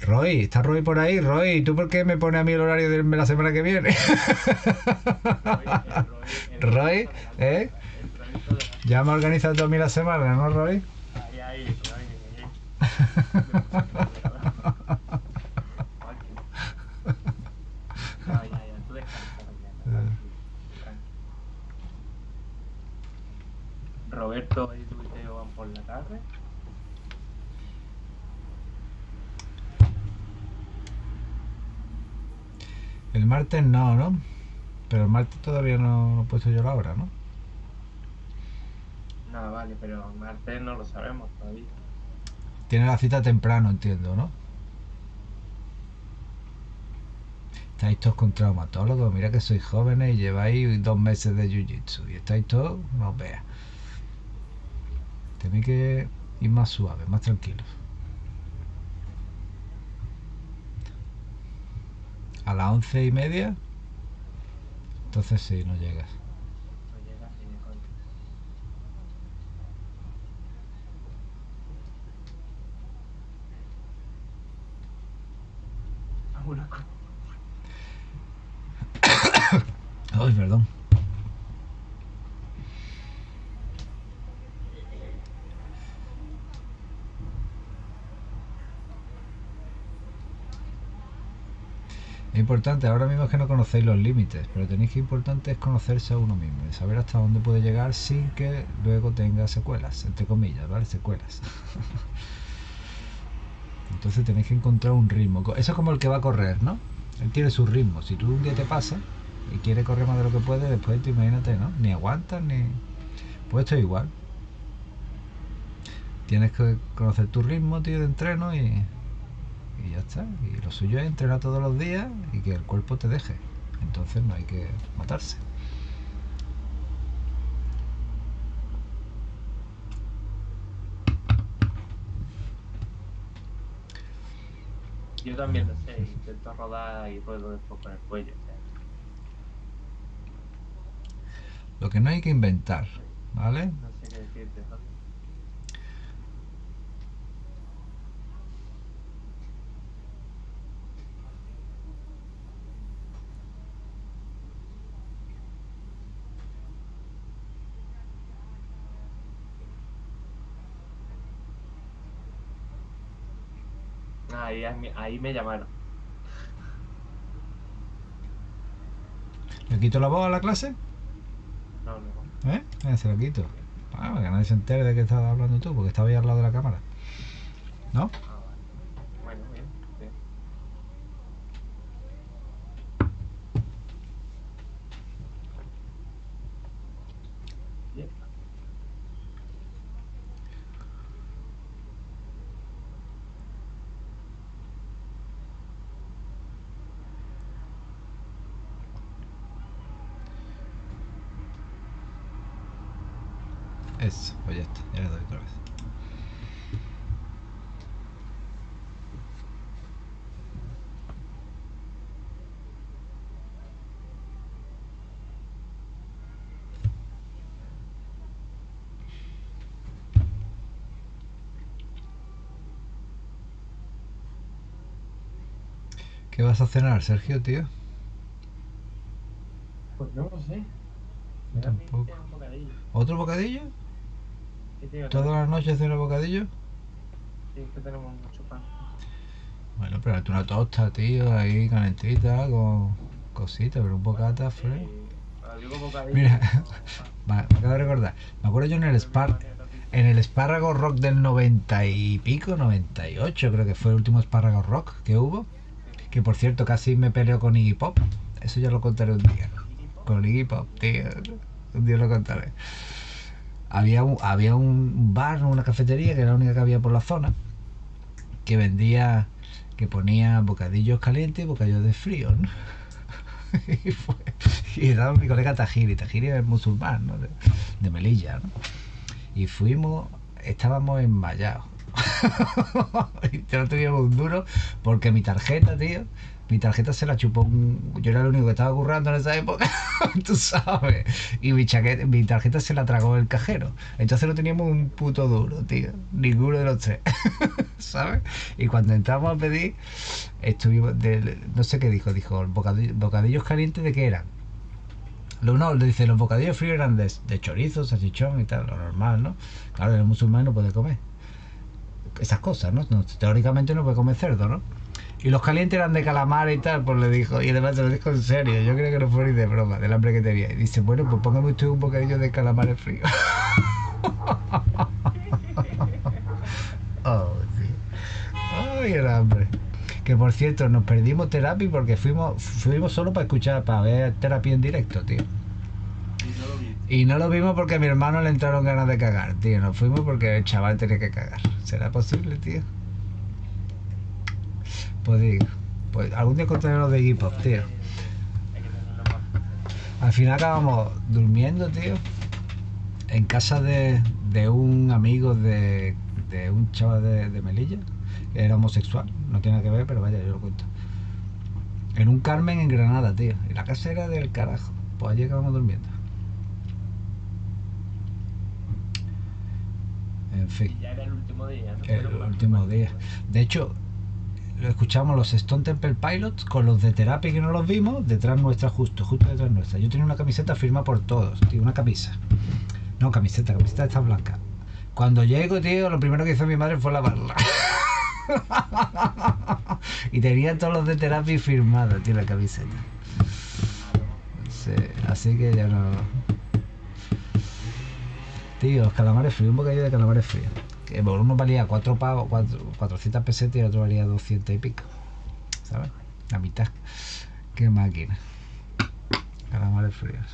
A: Roy, ¿está Roy por ahí? Roy, ¿tú por qué me pones a mí el horario de la semana que viene? Roy, ¿eh? Ya me organizado todo a mí la semana, ¿no, Roy?
B: Tú. Roberto y tú y Teo van por la tarde.
A: El martes no, ¿no? Pero el martes todavía no, no he puesto yo la hora, ¿no?
B: No, vale, pero martes no lo sabemos todavía.
A: Tiene la cita temprano, entiendo, ¿no? Estáis todos con traumatólogos, mira que sois jóvenes y lleváis dos meses de jiu-jitsu y estáis todos, no os veas. Tenéis que ir más suaves, más tranquilos. A las once y media, entonces sí, no llegas.
B: No llega ni de coña. Ah, una cosa.
A: Ay, perdón. Es ahora mismo es que no conocéis los límites, pero tenéis que importante es conocerse a uno mismo y saber hasta dónde puede llegar sin que luego tenga secuelas, entre comillas, ¿vale? Secuelas. Entonces tenéis que encontrar un ritmo. Eso es como el que va a correr, ¿no? Él tiene su ritmo. Si tú un día te pasa y quieres correr más de lo que puedes, después tú imagínate, ¿no? Ni aguantas ni. Pues esto es igual. Tienes que conocer tu ritmo, tío, de entreno y. Y ya está. Y lo suyo es entrenar todos los días y que el cuerpo te deje. Entonces no hay que matarse.
B: Yo también lo sé, intento rodar y ruedo después con el cuello.
A: Lo que no hay que inventar, ¿vale?
B: no sé qué decirte, ¿no? Ahí, ahí me llamaron.
A: ¿Le quito la voz a la clase?
B: No, no.
A: ¿Eh? Eh, se lo quito. Ah, para que nadie se entere de que estás hablando tú, porque estaba ahí al lado de la cámara. ¿No?
B: Ah, vale. Bueno, bien. bien. Bien.
A: Eso, pues ya está, ya le doy otra vez. ¿Qué vas a cenar, Sergio, tío?
B: Pues no lo sé.
A: Tampoco.
B: pinta un bocadillo.
A: ¿Otro bocadillo? ¿Todas las noches un bocadillo?
B: Sí, que tenemos mucho pan.
A: Bueno, pero una tosta, tío, ahí calentita, con cositas, pero un bocata fresco. Mira, me me acabo de recordar. Me acuerdo yo en el Spar, en el espárrago rock del 90 y pico, 98, creo que fue el último espárrago rock que hubo. Que por cierto, casi me peleó con Iggy Pop. Eso ya lo contaré un día. Con Iggy Pop, tío. Un día lo contaré. Había un, había un bar, una cafetería, que era la única que había por la zona, que vendía, que ponía bocadillos calientes y bocadillos de frío, ¿no? y, fue, y era mi colega Tajiri. Tajiri es musulmán, ¿no? De, de Melilla, ¿no? Y fuimos, estábamos enmayados. y no teníamos un duro porque mi tarjeta, tío, mi tarjeta se la chupó un... Yo era el único que estaba currando en esa época, tú sabes. Y mi, chaqueta, mi tarjeta se la tragó el cajero. Entonces no teníamos un puto duro, tío. Ninguno de los tres. ¿Sabes? Y cuando entramos a pedir, estuvimos... de- no sé qué dijo. Dijo, bocadillos, bocadillos calientes de qué eran. Lo, no, le dice, los bocadillos fríos eran de, de chorizo, salchichón y tal, lo normal, ¿no? Claro, el musulmán no puede comer esas cosas. No, Teóricamente no puede comer cerdo, ¿no? Y los calientes eran de calamar y tal, pues le dijo, y además se lo dijo en serio, yo creo que no fue ni de broma, del hambre que tenía. Y dice, bueno, pues póngame usted un bocadillo de calamares frío. oh, sí. Ay, el hambre. Que por cierto, nos perdimos terapia porque fuimos, fuimos solo para escuchar, para ver terapia en directo, tío.
B: Y no lo
A: vimos porque a mi hermano le entraron ganas de cagar, tío. Nos fuimos porque el chaval tenía que cagar. ¿Será posible, tío? Digo, pues algún día contaré lo de hip hop, tío. Al final acabamos durmiendo, tío, en casa de, de un amigo de, de un chaval de, de Melilla, que era homosexual. No tiene nada que ver, pero vaya, yo lo cuento. En un Carmen en Granada, tío. Y la casa era del carajo. Pues allí acabamos durmiendo. En fin.
B: Y ya era el último día, ¿no?
A: El
B: bueno,
A: último día. De hecho, lo escuchamos los Stone Temple Pilots con los de terapia que no los vimos, detrás nuestra, justo, justo detrás nuestra. Yo tenía una camiseta firmada por todos, tío, una camisa. No, camiseta, camiseta está blanca. Cuando llego, tío, lo primero que hizo mi madre fue lavarla. y tenía todos los de terapia firmados, tío, la camiseta. Sí, así que ya no. Tío, los calamares fríos, un bocadillo de calamares fríos. Que por uno valía 4 pavos, cuatro- 400 pesetas y el otro valía 200 y pico. ¿Sabes? La mitad. Qué máquina. Calamares fríos.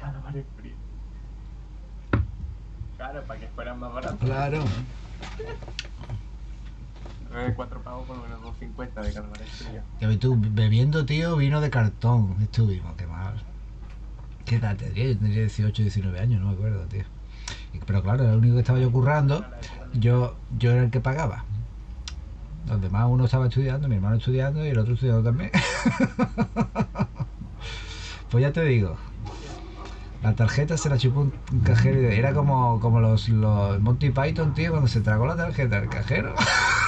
B: Calamares fríos. Claro, para que fueran más baratos.
A: Claro.
B: Eh, cuatro pavos por lo menos 2.50 de calamares fríos.
A: Ves tú, bebiendo, tío, vino de cartón. Estuvimos, qué mal. ¿Qué edad tendría? Yo tendría 18, 19 años, no me acuerdo, tío. Pero claro, era el único que estaba yo currando. Yo, yo era el que pagaba. Los demás, uno estaba estudiando, mi hermano estudiando y el otro estudiando también. pues ya te digo. La tarjeta se la chupó un cajero. y Era como, como los, los Monty Python, tío, cuando se tragó la tarjeta el cajero.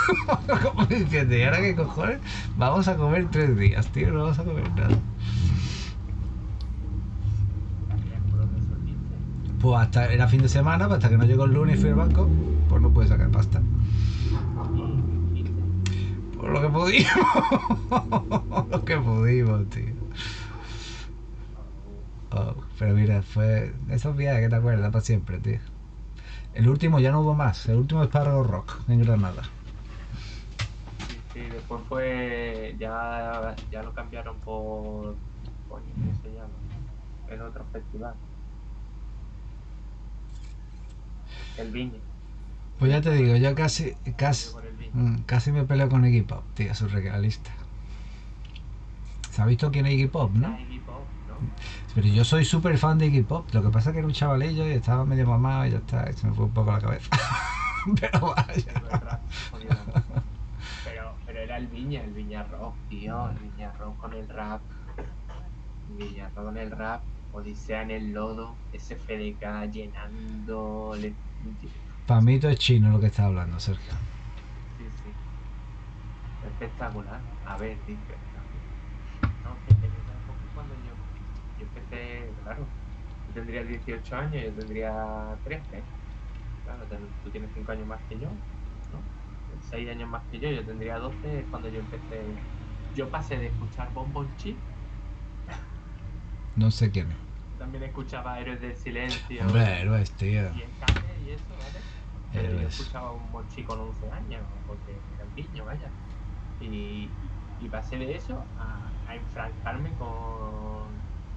A: como diciendo, ¿y ahora qué cojones? Vamos a comer tres días, tío, no vamos a comer nada.
B: También por donde soliste.
A: Pues hasta era fin de semana, pues hasta que no llegó el lunes y fui al banco, pues no pude sacar pasta. Por lo que pudimos. lo que pudimos, tío. Oh, pero mira, fue esos viajes que te acuerdas para siempre, tío. El último ya no hubo más, el último es Sparrow Rock en Granada.
B: Sí, después fue. Ya, ya lo cambiaron por. Coño, ¿cómo se llama? En otro festival. El Viña.
A: Pues ya te digo, yo casi, casi,
B: el
A: mm, casi me peleo con Iggy Pop, tío, surrealista. ¿Se ha visto quién es Iggy Pop, no?
B: Iggy Pop, ¿no?
A: Pero yo soy súper fan de Iggy Pop. Lo que pasa es que era un chavalillo y estaba medio mamado y ya está. y se me fue un poco la cabeza. Pero vaya.
B: Pero el era el Viña, el Viña Rock, tío. El Viña Rock con el rap. El Viña Rock con el rap. Odisea en el lodo. SFDK llenando. le-
A: Para mí todo es chino lo que está hablando, Sergio.
B: Sí, sí. Espectacular. A ver, dice. No, que esa época cuando yo. yo empecé, claro, tú tendrías 18 años, yo tendría 13. Claro, tú tienes 5 años más que yo, ¿no? 6 años más que yo, yo tendría 12 es cuando yo empecé. Yo pasé de escuchar Bonbon Chip,
A: No sé quién es.
B: también escuchaba Héroes del Silencio
A: Hombre, héroes, tío.
B: y y eso, ¿vale? Pero yo escuchaba un Monchi con 11 años, porque era un niño, vaya. Y, y pasé de eso a, a enfrancarme con,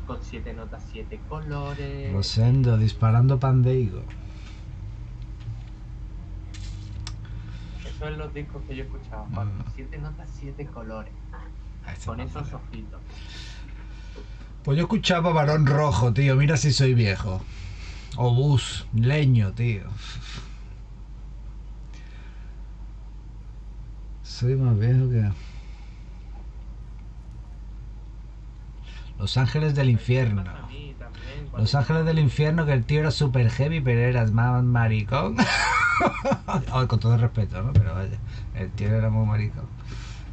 B: con siete notas, siete colores.
A: Rosendo disparando pandeigo.
B: Eso es los discos que yo escuchaba.
A: Mm.
B: Con siete notas, siete colores.
A: Ah, este
B: Con esos ojitos.
A: Pues yo escuchaba Varón Rojo, tío. Mira si soy viejo. Obús, leño, tío. Soy más viejo que. Los Ángeles del Infierno. Los Ángeles del Infierno, que el tío era super heavy, pero eras más maricón. Oh, con todo el respeto, ¿no? Pero vaya, el tío era muy maricón.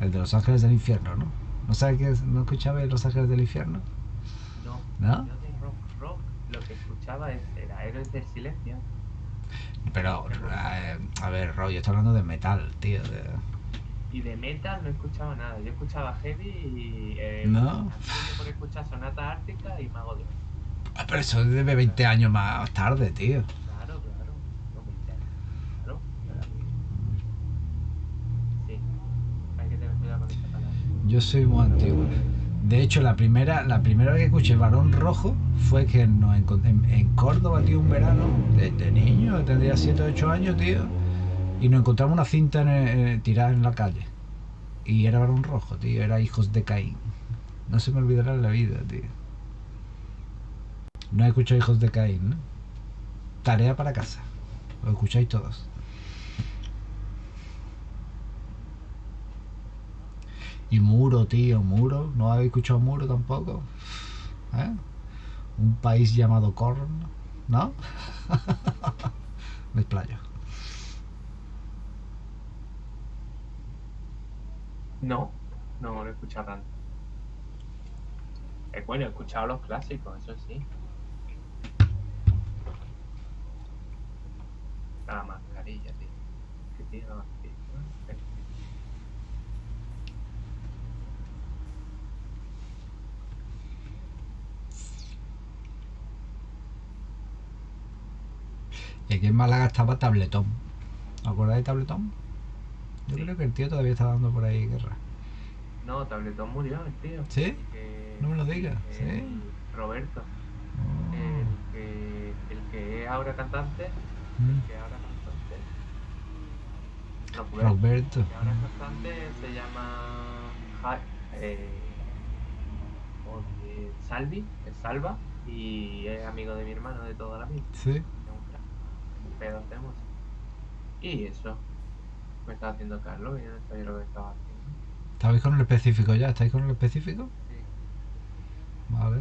A: El de Los Ángeles del Infierno, ¿no? ¿No sabes qué es? ¿No escuchabais Los Ángeles del Infierno?
B: No,
A: ¿No?
B: rock, rock, lo que era Héroes del Silencio.
A: Pero, eh, a ver, Roy, yo estoy hablando de metal, tío. de-
B: Y de metal no escuchaba nada. Yo escuchaba heavy y. Eh,
A: ¿No?
B: por escuchar Sonata Ártica y Mago de.
A: Ah, Pero eso es de 20 años más tarde, tío.
B: Claro, claro. No me interesa. Claro, claro. Sí. Hay que tener cuidado con esa palabra.
A: Yo soy muy antiguo. De hecho, la primera, la primera vez que escuché Varón Rojo fue que nos en, en Córdoba, tío, un verano, desde niño, tendría 7 o 8 años, tío, y nos encontramos una cinta en en- tirada en la calle. Y era Varón Rojo, tío, era Hijos de Caín. No se me olvidará la vida, tío. No he escuchado Hijos de Caín, ¿no? Tarea para casa. Lo escucháis todos. Y Muro, tío, Muro. ¿No habéis escuchado Muro tampoco? ¿Eh? Un país llamado Korn, ¿no? Me explayo.
B: No, no lo he escuchado tanto. Eh, bueno, he escuchado los clásicos, eso sí. La mascarilla, tío. ¿Qué tiene la mascarilla? Eh,
A: Y aquí en Málaga estaba Tabletón. ¿Os acordáis de Tabletón? Yo
B: Sí.
A: creo que el tío todavía está dando por ahí guerra.
B: No, Tabletón murió, el tío.
A: ¿Sí?
B: El que-
A: No me lo digas,
B: el
A: ¿sí?
B: Roberto.
A: Oh.
B: El que, el que es ahora cantante.
A: Mm.
B: que ahora cantante. No, pues,
A: Roberto.
B: que ahora cantante se llama eh, oye, Salvi, es Salva, y es amigo de mi hermano de toda la vida.
A: Sí.
B: De música. Y eso me estaba haciendo Carlos y yo no sabía lo que estaba haciendo.
A: ¿Estabais con el específico ya? ¿Estáis con el específico?
B: Sí.
A: Vale.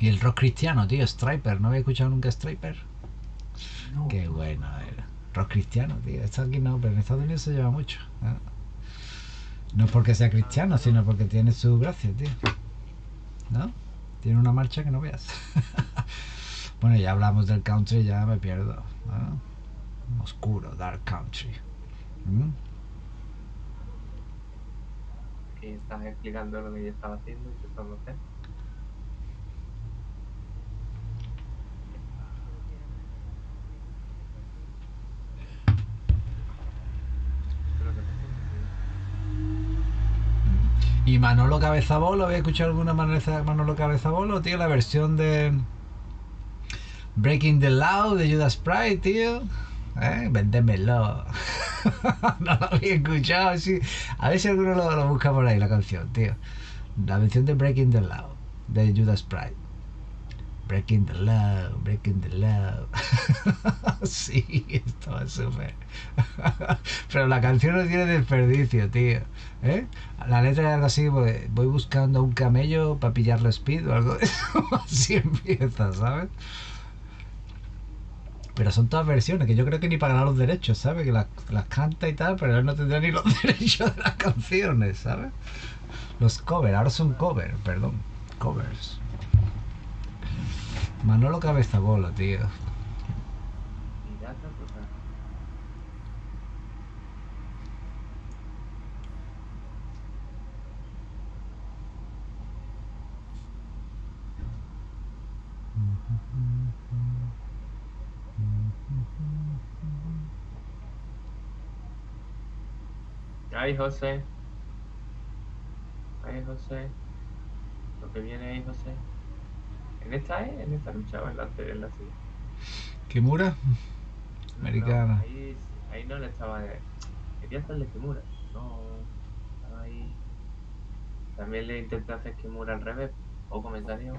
A: Y el rock cristiano, tío, Striper. ¿No había escuchado nunca Striper?
B: No,
A: Qué bueno era. Rock cristiano, tío. Esto aquí no, pero en Estados Unidos se lleva mucho. ¿eh? No es porque sea cristiano, sino porque tiene su gracia, tío. ¿No? Tiene una marcha que no veas. bueno, ya hablamos del country, ya me pierdo. ¿no? Oscuro, dark country. ¿Mm?
B: estás explicando lo que yo estaba haciendo y intentando hacer. Creo que
A: Y Manolo Cabezabolo, ¿había escuchado alguna manera de Manolo Cabezabolo, tío? La versión de Breaking the Law de Judas Priest, tío. ¿Eh? Véndemelo. no lo había escuchado, sí. A ver si alguno lo, busca por ahí, la canción, tío. La versión de Breaking the Law de Judas Priest. Breaking the law, breaking the law. sí, estaba súper. Pero la canción no tiene desperdicio, tío. ¿Eh? La letra era así, voy, buscando un camello para pillarle speed o algo. Así empieza, ¿sabes? Pero son todas versiones, que yo creo que ni pagará los derechos, ¿sabes? Que las, las canta y tal, pero él no tendrá ni los derechos de las canciones, ¿sabes? Los covers, ahora son covers, perdón. Covers. Manolo Cabeza Bola, tío.
B: Ay, José. Ay, José. Lo que viene ahí, José. ¿En esta es? ¿En esta lucha o en la, ante- en la siguiente?
A: Kimura,
B: No,
A: Americana.
B: ahí, ahí no le estaba. Quería hacerle Kimura. No. Estaba ahí. También le intenté hacer Kimura al revés. O comentario.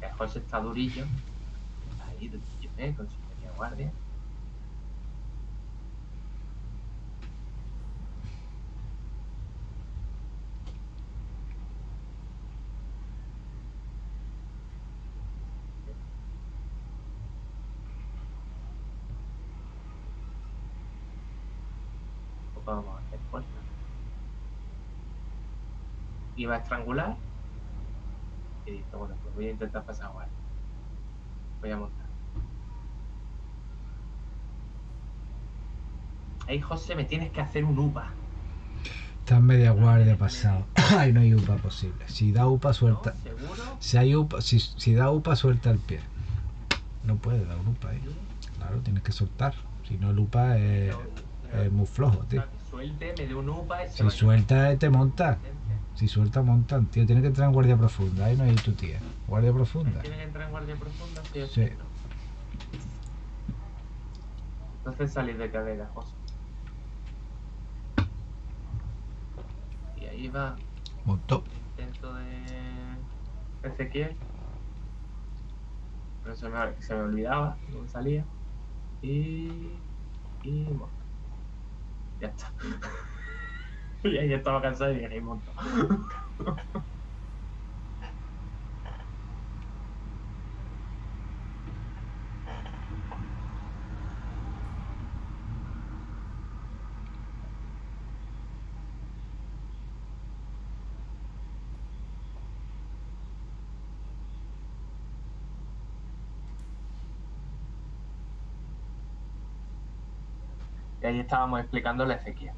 B: Que José está durillo. Ahí de TGP con su media guardia. Poco vamos a hacer fuerza. Iba a estrangular. Y dije, bueno, pues voy a intentar pasar guardia. Voy a montar. Ahí, José, me tienes que hacer un UPA.
A: Está en media guardia pasado. Ahí no hay UPA posible. Si da UPA,
B: ¿No?
A: suelta.
B: ¿Seguro?
A: Si, hay UPA, si, si da UPA, suelta el pie. No puede dar UPA ahí. Claro, tienes que soltar. Si no, el UPA es, muy flojo, tío.
B: Suelte, me dé un UPA
A: Si suelta, te monta. Si suelta, montan, tío. Tiene que entrar en guardia profunda. Ahí no hay tu tía. Guardia profunda.
B: ¿Tiene que entrar en guardia profunda? Sí, o
A: Sí.
B: no? Entonces salir de cadera, José. Y ahí va
A: Montó.
B: intento de Ezequiel. Pero se me, se me olvidaba dónde salía. Y. Y monto. Ya está. y ahí estaba cansado y dije, monto. Y ahí estábamos explicándole a Ezequiel.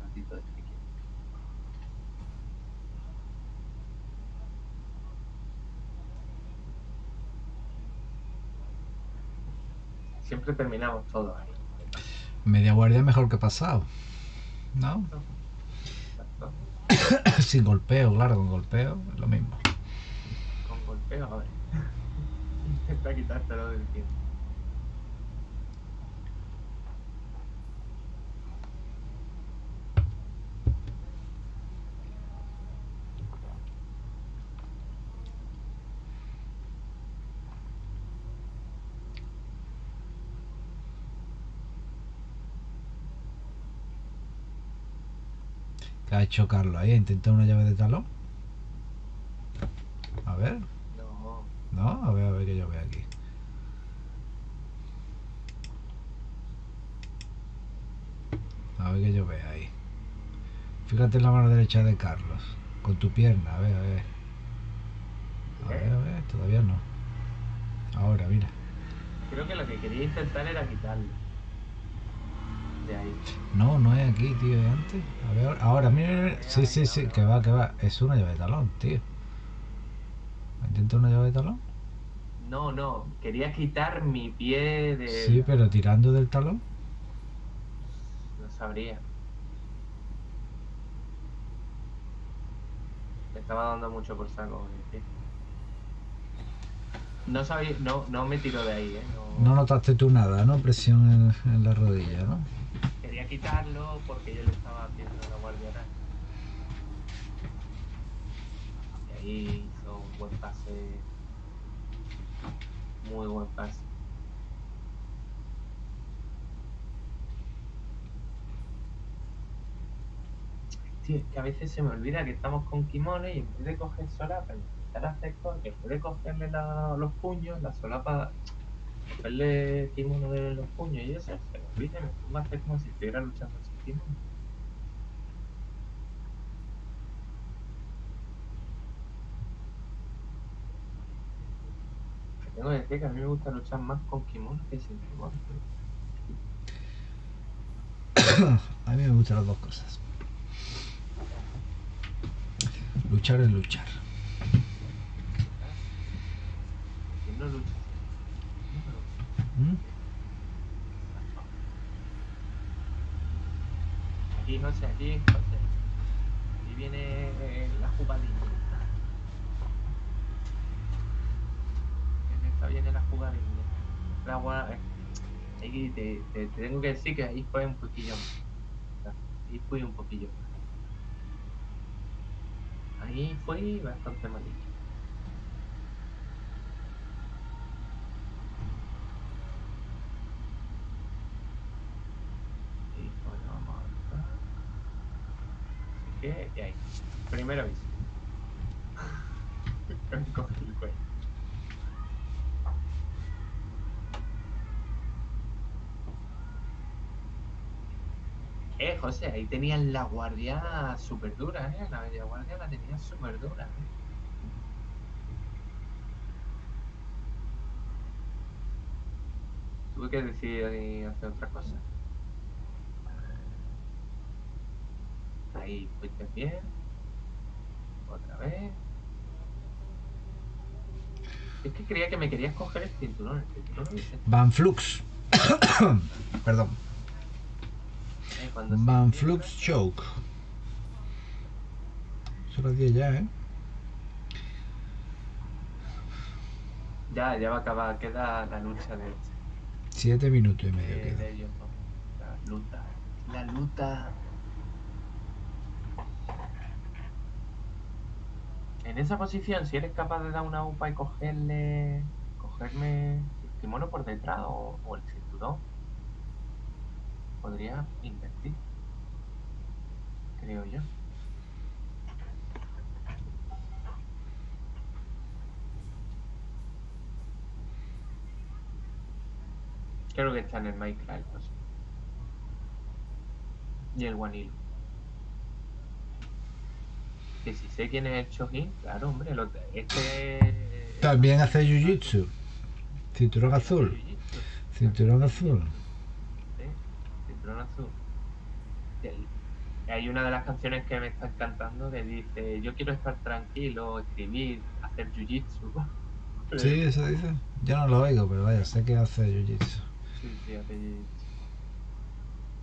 B: Ratito de Ezequiel. Siempre terminamos todos ahí.
A: Media guardia mejor que pasado. ¿No?
B: Exacto.
A: Sin golpeo, claro, con golpeo es lo mismo.
B: Con golpeo, a ver. Intenta quitártelo del tiempo.
A: ¿Qué ha hecho Carlos ahí? ¿Intenta una llave de talón? A ver.
B: No,
A: No, a ver, a ver que yo veo aquí. A ver que yo veo ahí. Fíjate en la mano derecha de Carlos. Con tu pierna, a ver, a ver. A ver, a ver, todavía no. Ahora, mira.
B: creo que lo que quería intentar era quitarlo. De ahí.
A: No, no es aquí, tío, es antes. A ver, ahora, mira, mira. Sí, sí, sí, que va, que va. Es una llave de talón, tío. ¿Intenta una llave de talón?
B: No, no, quería quitar mi pie de.
A: Sí, pero tirando del talón.
B: No sabría. Me estaba dando mucho por saco con el pie. No sabía, no, no me tiro de ahí, ¿eh?
A: No notaste tú nada, ¿no? Presión en, en la rodilla, ¿no?
B: Quitarlo porque yo le estaba haciendo la guardia oral. ahí hizo un buen pase. Muy buen pase. Tío, es que a veces se me olvida que estamos con kimono y en vez de coger solapa y a hacer cosas, que puede cogerle la- los puños, la solapa, cogerle kimono de los puños y eso, olvida y me pongo a hacer como si estuviera luchando sin kimono. Que Tengo que decir que a mí me gusta luchar más con kimono que sin kimono.
A: A mí me gustan las dos cosas. Luchar es luchar.
B: ¿Quién no lucha?
A: ¿Mm?
B: Aquí, José, aquí, José. Aquí viene la jugadilla. En esta viene la jugadilla. La gua- eh, Ahí te, te- te tengo que decir que ahí fue un poquillo más. Ahí fui un poquillo más. Ahí fue bastante malillo. Y pues vamos a ver. Que, y ahí. Primero aviso. El cuello. Eh, José, ahí tenían la guardia súper dura, ¿eh? La media guardia la tenían súper dura, ¿eh? Tuve que decidir hacer otra cosa. Ahí fuiste bien. Otra vez. Es que creía que me querías coger el cinturón. El cinturón
A: Van Flux. Perdón.
B: eh,
A: Van Flux Choke. Son las 10 ya, ¿eh?
B: Ya, ya va a acabar. Queda la lucha de,
A: 7 minutos y medio queda.
B: de ellos. La luta. La luta. En esa posición, si eres capaz de dar una upa y cogerle. cogerme el kimono por detrás o, el cinturón, podría invertir. Creo yo. Creo que está en el Minecraft. Y el Guanilo. Que si sé quién es el Chojin, claro, hombre, lo- este.
A: También hace Jiu-Jitsu. Cinturón azul. Cinturón azul.
B: Sí, cinturón azul. Hay una de las canciones que me está encantando que dice: Yo quiero estar tranquilo, escribir, hacer jiu-jitsu.
A: Sí, eso dice. Yo no lo oigo, pero vaya, sé que hace Jiu-Jitsu.
B: Sí, sí, hace jiu-jitsu.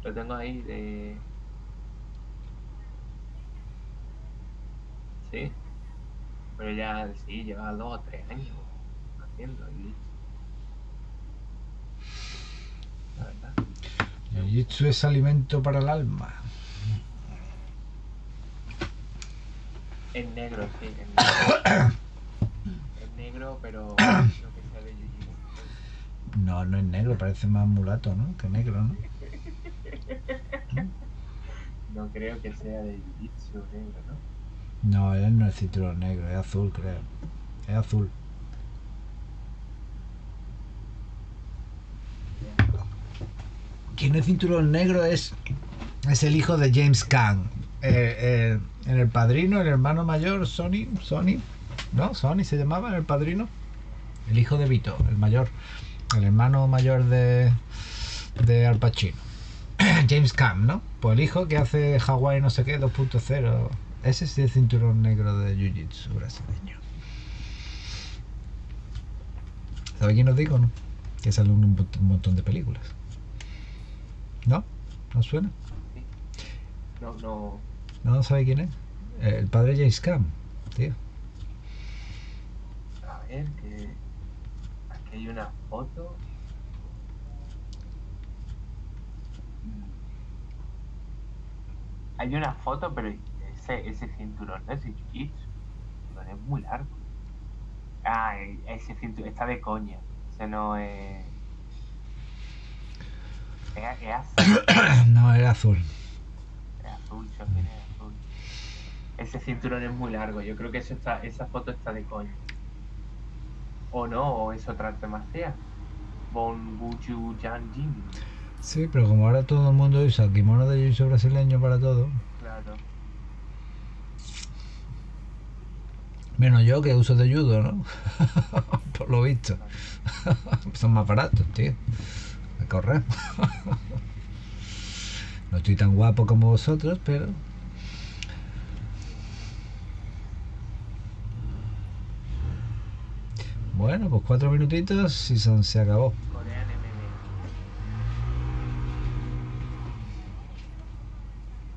B: Lo tengo ahí de. Sí. Pero ya, sí, lleva dos o tres años haciendo jiu-jitsu. La verdad.
A: Jiu-Jitsu es alimento para el alma.
B: Es negro, sí, es negro. es negro, pero no que sea de jiu-jitsu.
A: No, no es negro, parece más mulato, ¿no? Que negro, ¿no?
B: No creo que sea de jiu-jitsu negro, ¿no?
A: No, él no es cinturón negro, es azul, creo. Es azul. Quien es cinturón negro es, es el hijo de James Caan. Eh, eh, en el padrino, el hermano mayor, Sony, Sony, ¿no? Sony se llamaba en el padrino. El hijo de Vito, el mayor, el hermano mayor de, de Al Pacino. James Caan, ¿no? Pues el hijo que hace Hawaii no sé qué, 2.0. Ese sí es cinturón negro de Jiu-Jitsu brasileño. ¿Sabe quién os digo, no? Que sale un, mont- un montón de películas. ¿No? ¿No suena?
B: No, no.
A: ¿No sabe quién es? El padre James Caan, tío.
B: A ver, que. Aquí hay una foto. Mm. Hay una foto, pero ese, ese cinturón no es de jiu-jitsu. Es muy largo. Ah, e- ese cinturón está de coña. Ese no es. Es, es azul,
A: no, era azul.
B: es azul, Chopin es azul. Ese cinturón es muy largo. Yo creo que eso está, esa foto está de coña. O no, o es otra arte marcial. Bon Buju Janjin.
A: Sí, pero como ahora todo el mundo usa kimono de jiu brasileño para todo,
B: Claro.
A: Menos yo que uso de judo, ¿no? Por lo visto. Son más baratos, tío. A correr. no estoy tan guapo como vosotros, pero. Bueno, pues cuatro minutitos y se acabó.
B: Corean MMA.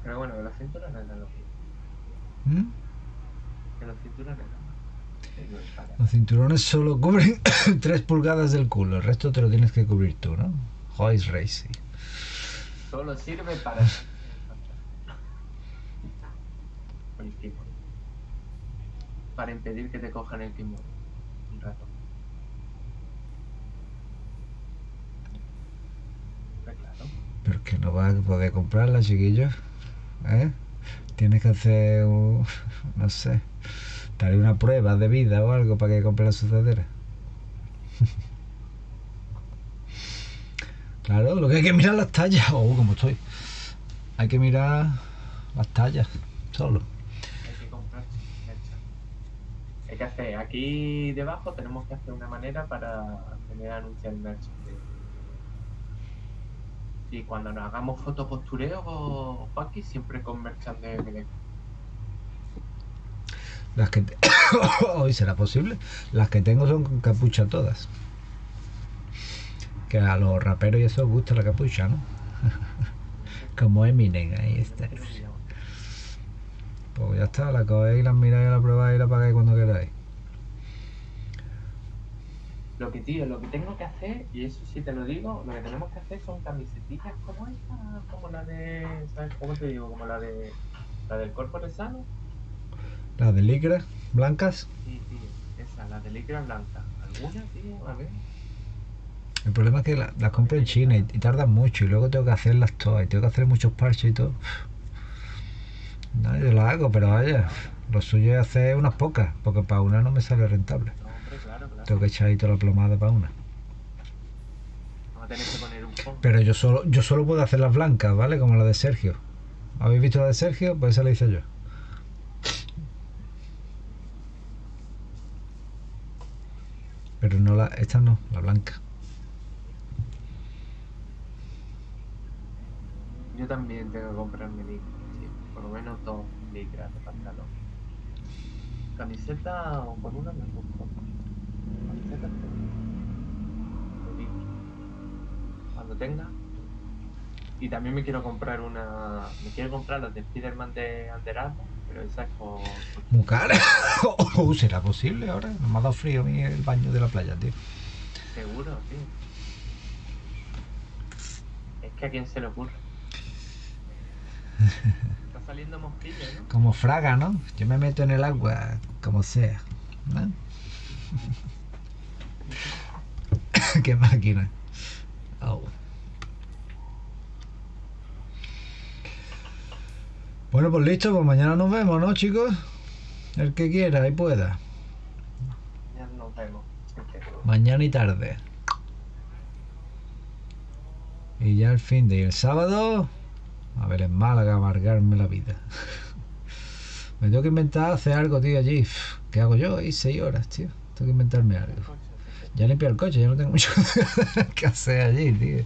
B: Pero bueno, que los cinturones eran los mismos.
A: ¿Mm?
B: Que los cinturones eran más. Sí, no es para-
A: Los cinturones solo cubren 3 pulgadas del culo, el resto te lo tienes que cubrir tú, ¿no? Joyce Racing.
B: Solo sirve para. el kimono. Para impedir que te cojan el kimono. Un rato. Claro.
A: Pero que no vas a poder comprarla, chiquillos. ¿Eh? Tienes que hacer, un- no sé, darle una prueba de vida o algo para que compre la sudadera. Claro, lo que hay que mirar las tallas. Oh, como estoy. Hay que mirar las tallas, solo.
B: Hay que comprar. Hay que hacer, aquí debajo tenemos que hacer una manera para tener anunciar el merch. Y cuando nos hagamos fotopostureo, Juanqui, siempre con merchan de.
A: Las que hoy será posible. Las que tengo son con capucha todas. Que a los raperos y eso gusta la capucha, ¿no? Como Eminem, ahí está. Pues ya está, la cogéis, la miráis, la probáis y la pagáis cuando queráis.
B: Lo que, tío, lo que tengo que hacer, y eso sí te lo digo, lo que tenemos que hacer son camisetillas como esta, como la de, ¿sabes cómo te digo? Como la de, la del cuerpo de sano.
A: Las de licra, blancas.
B: Sí, tío, esa, la de licra blanca. ¿Alguna, tío? A ver.
A: El problema es que la- las compro en China y, y tardan mucho y luego tengo que hacerlas todas y tengo que hacer muchos parches y todo. No, yo lo hago, pero vaya, lo suyo es hacer unas pocas, porque para una no me sale rentable.
B: No, hombre, claro, claro.
A: Tengo que echar ahí toda la plomada para una.
B: Vamos a tener que poner un fondo.
A: Pero yo solo, yo solo puedo hacer las blancas, ¿vale? Como la de Sergio. ¿Habéis visto la de Sergio? Pues esa la hice yo. Pero no la, esta no, la blanca.
B: Yo también tengo que comprarme licra, tío. Por lo menos dos licras de pantalón. Camiseta o con una me gusta. Camiseta. Cuando tenga. Y también me quiero comprar una. Me quiero comprar las de Spiderman de Under es con.
A: Muy cara. Oh, ¿Será posible ahora? Me ha dado frío a mí el baño de la playa, tío.
B: Seguro, tío. Es que a quién se le ocurre. Está saliendo mosquilla, ¿no?
A: Como fraga, ¿no? Yo me meto en el agua, como sea. ¿no? Qué máquina. Oh. Bueno, pues listo, pues mañana nos vemos, ¿no, chicos? El que quiera y pueda.
B: Ya nos vemos.
A: Mañana y tarde. Y ya el fin de y el sábado, a ver en Málaga, amargarme la vida. Me tengo que inventar hacer algo, tío, allí. ¿Qué hago yo? Ahí seis horas, tío. Tengo que inventarme algo. Ya limpiar el coche, ya no tengo mucho que hacer allí, tío.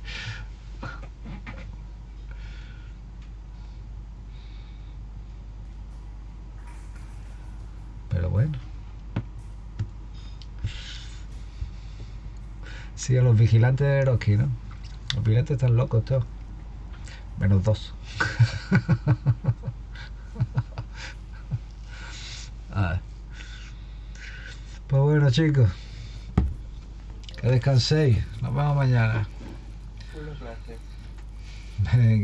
A: Bueno. Sí, a los vigilantes de Eroski, ¿no? Los vigilantes están locos todos. Menos dos. Ah. Pues bueno, chicos. Que descanséis. Nos vemos mañana. Venga.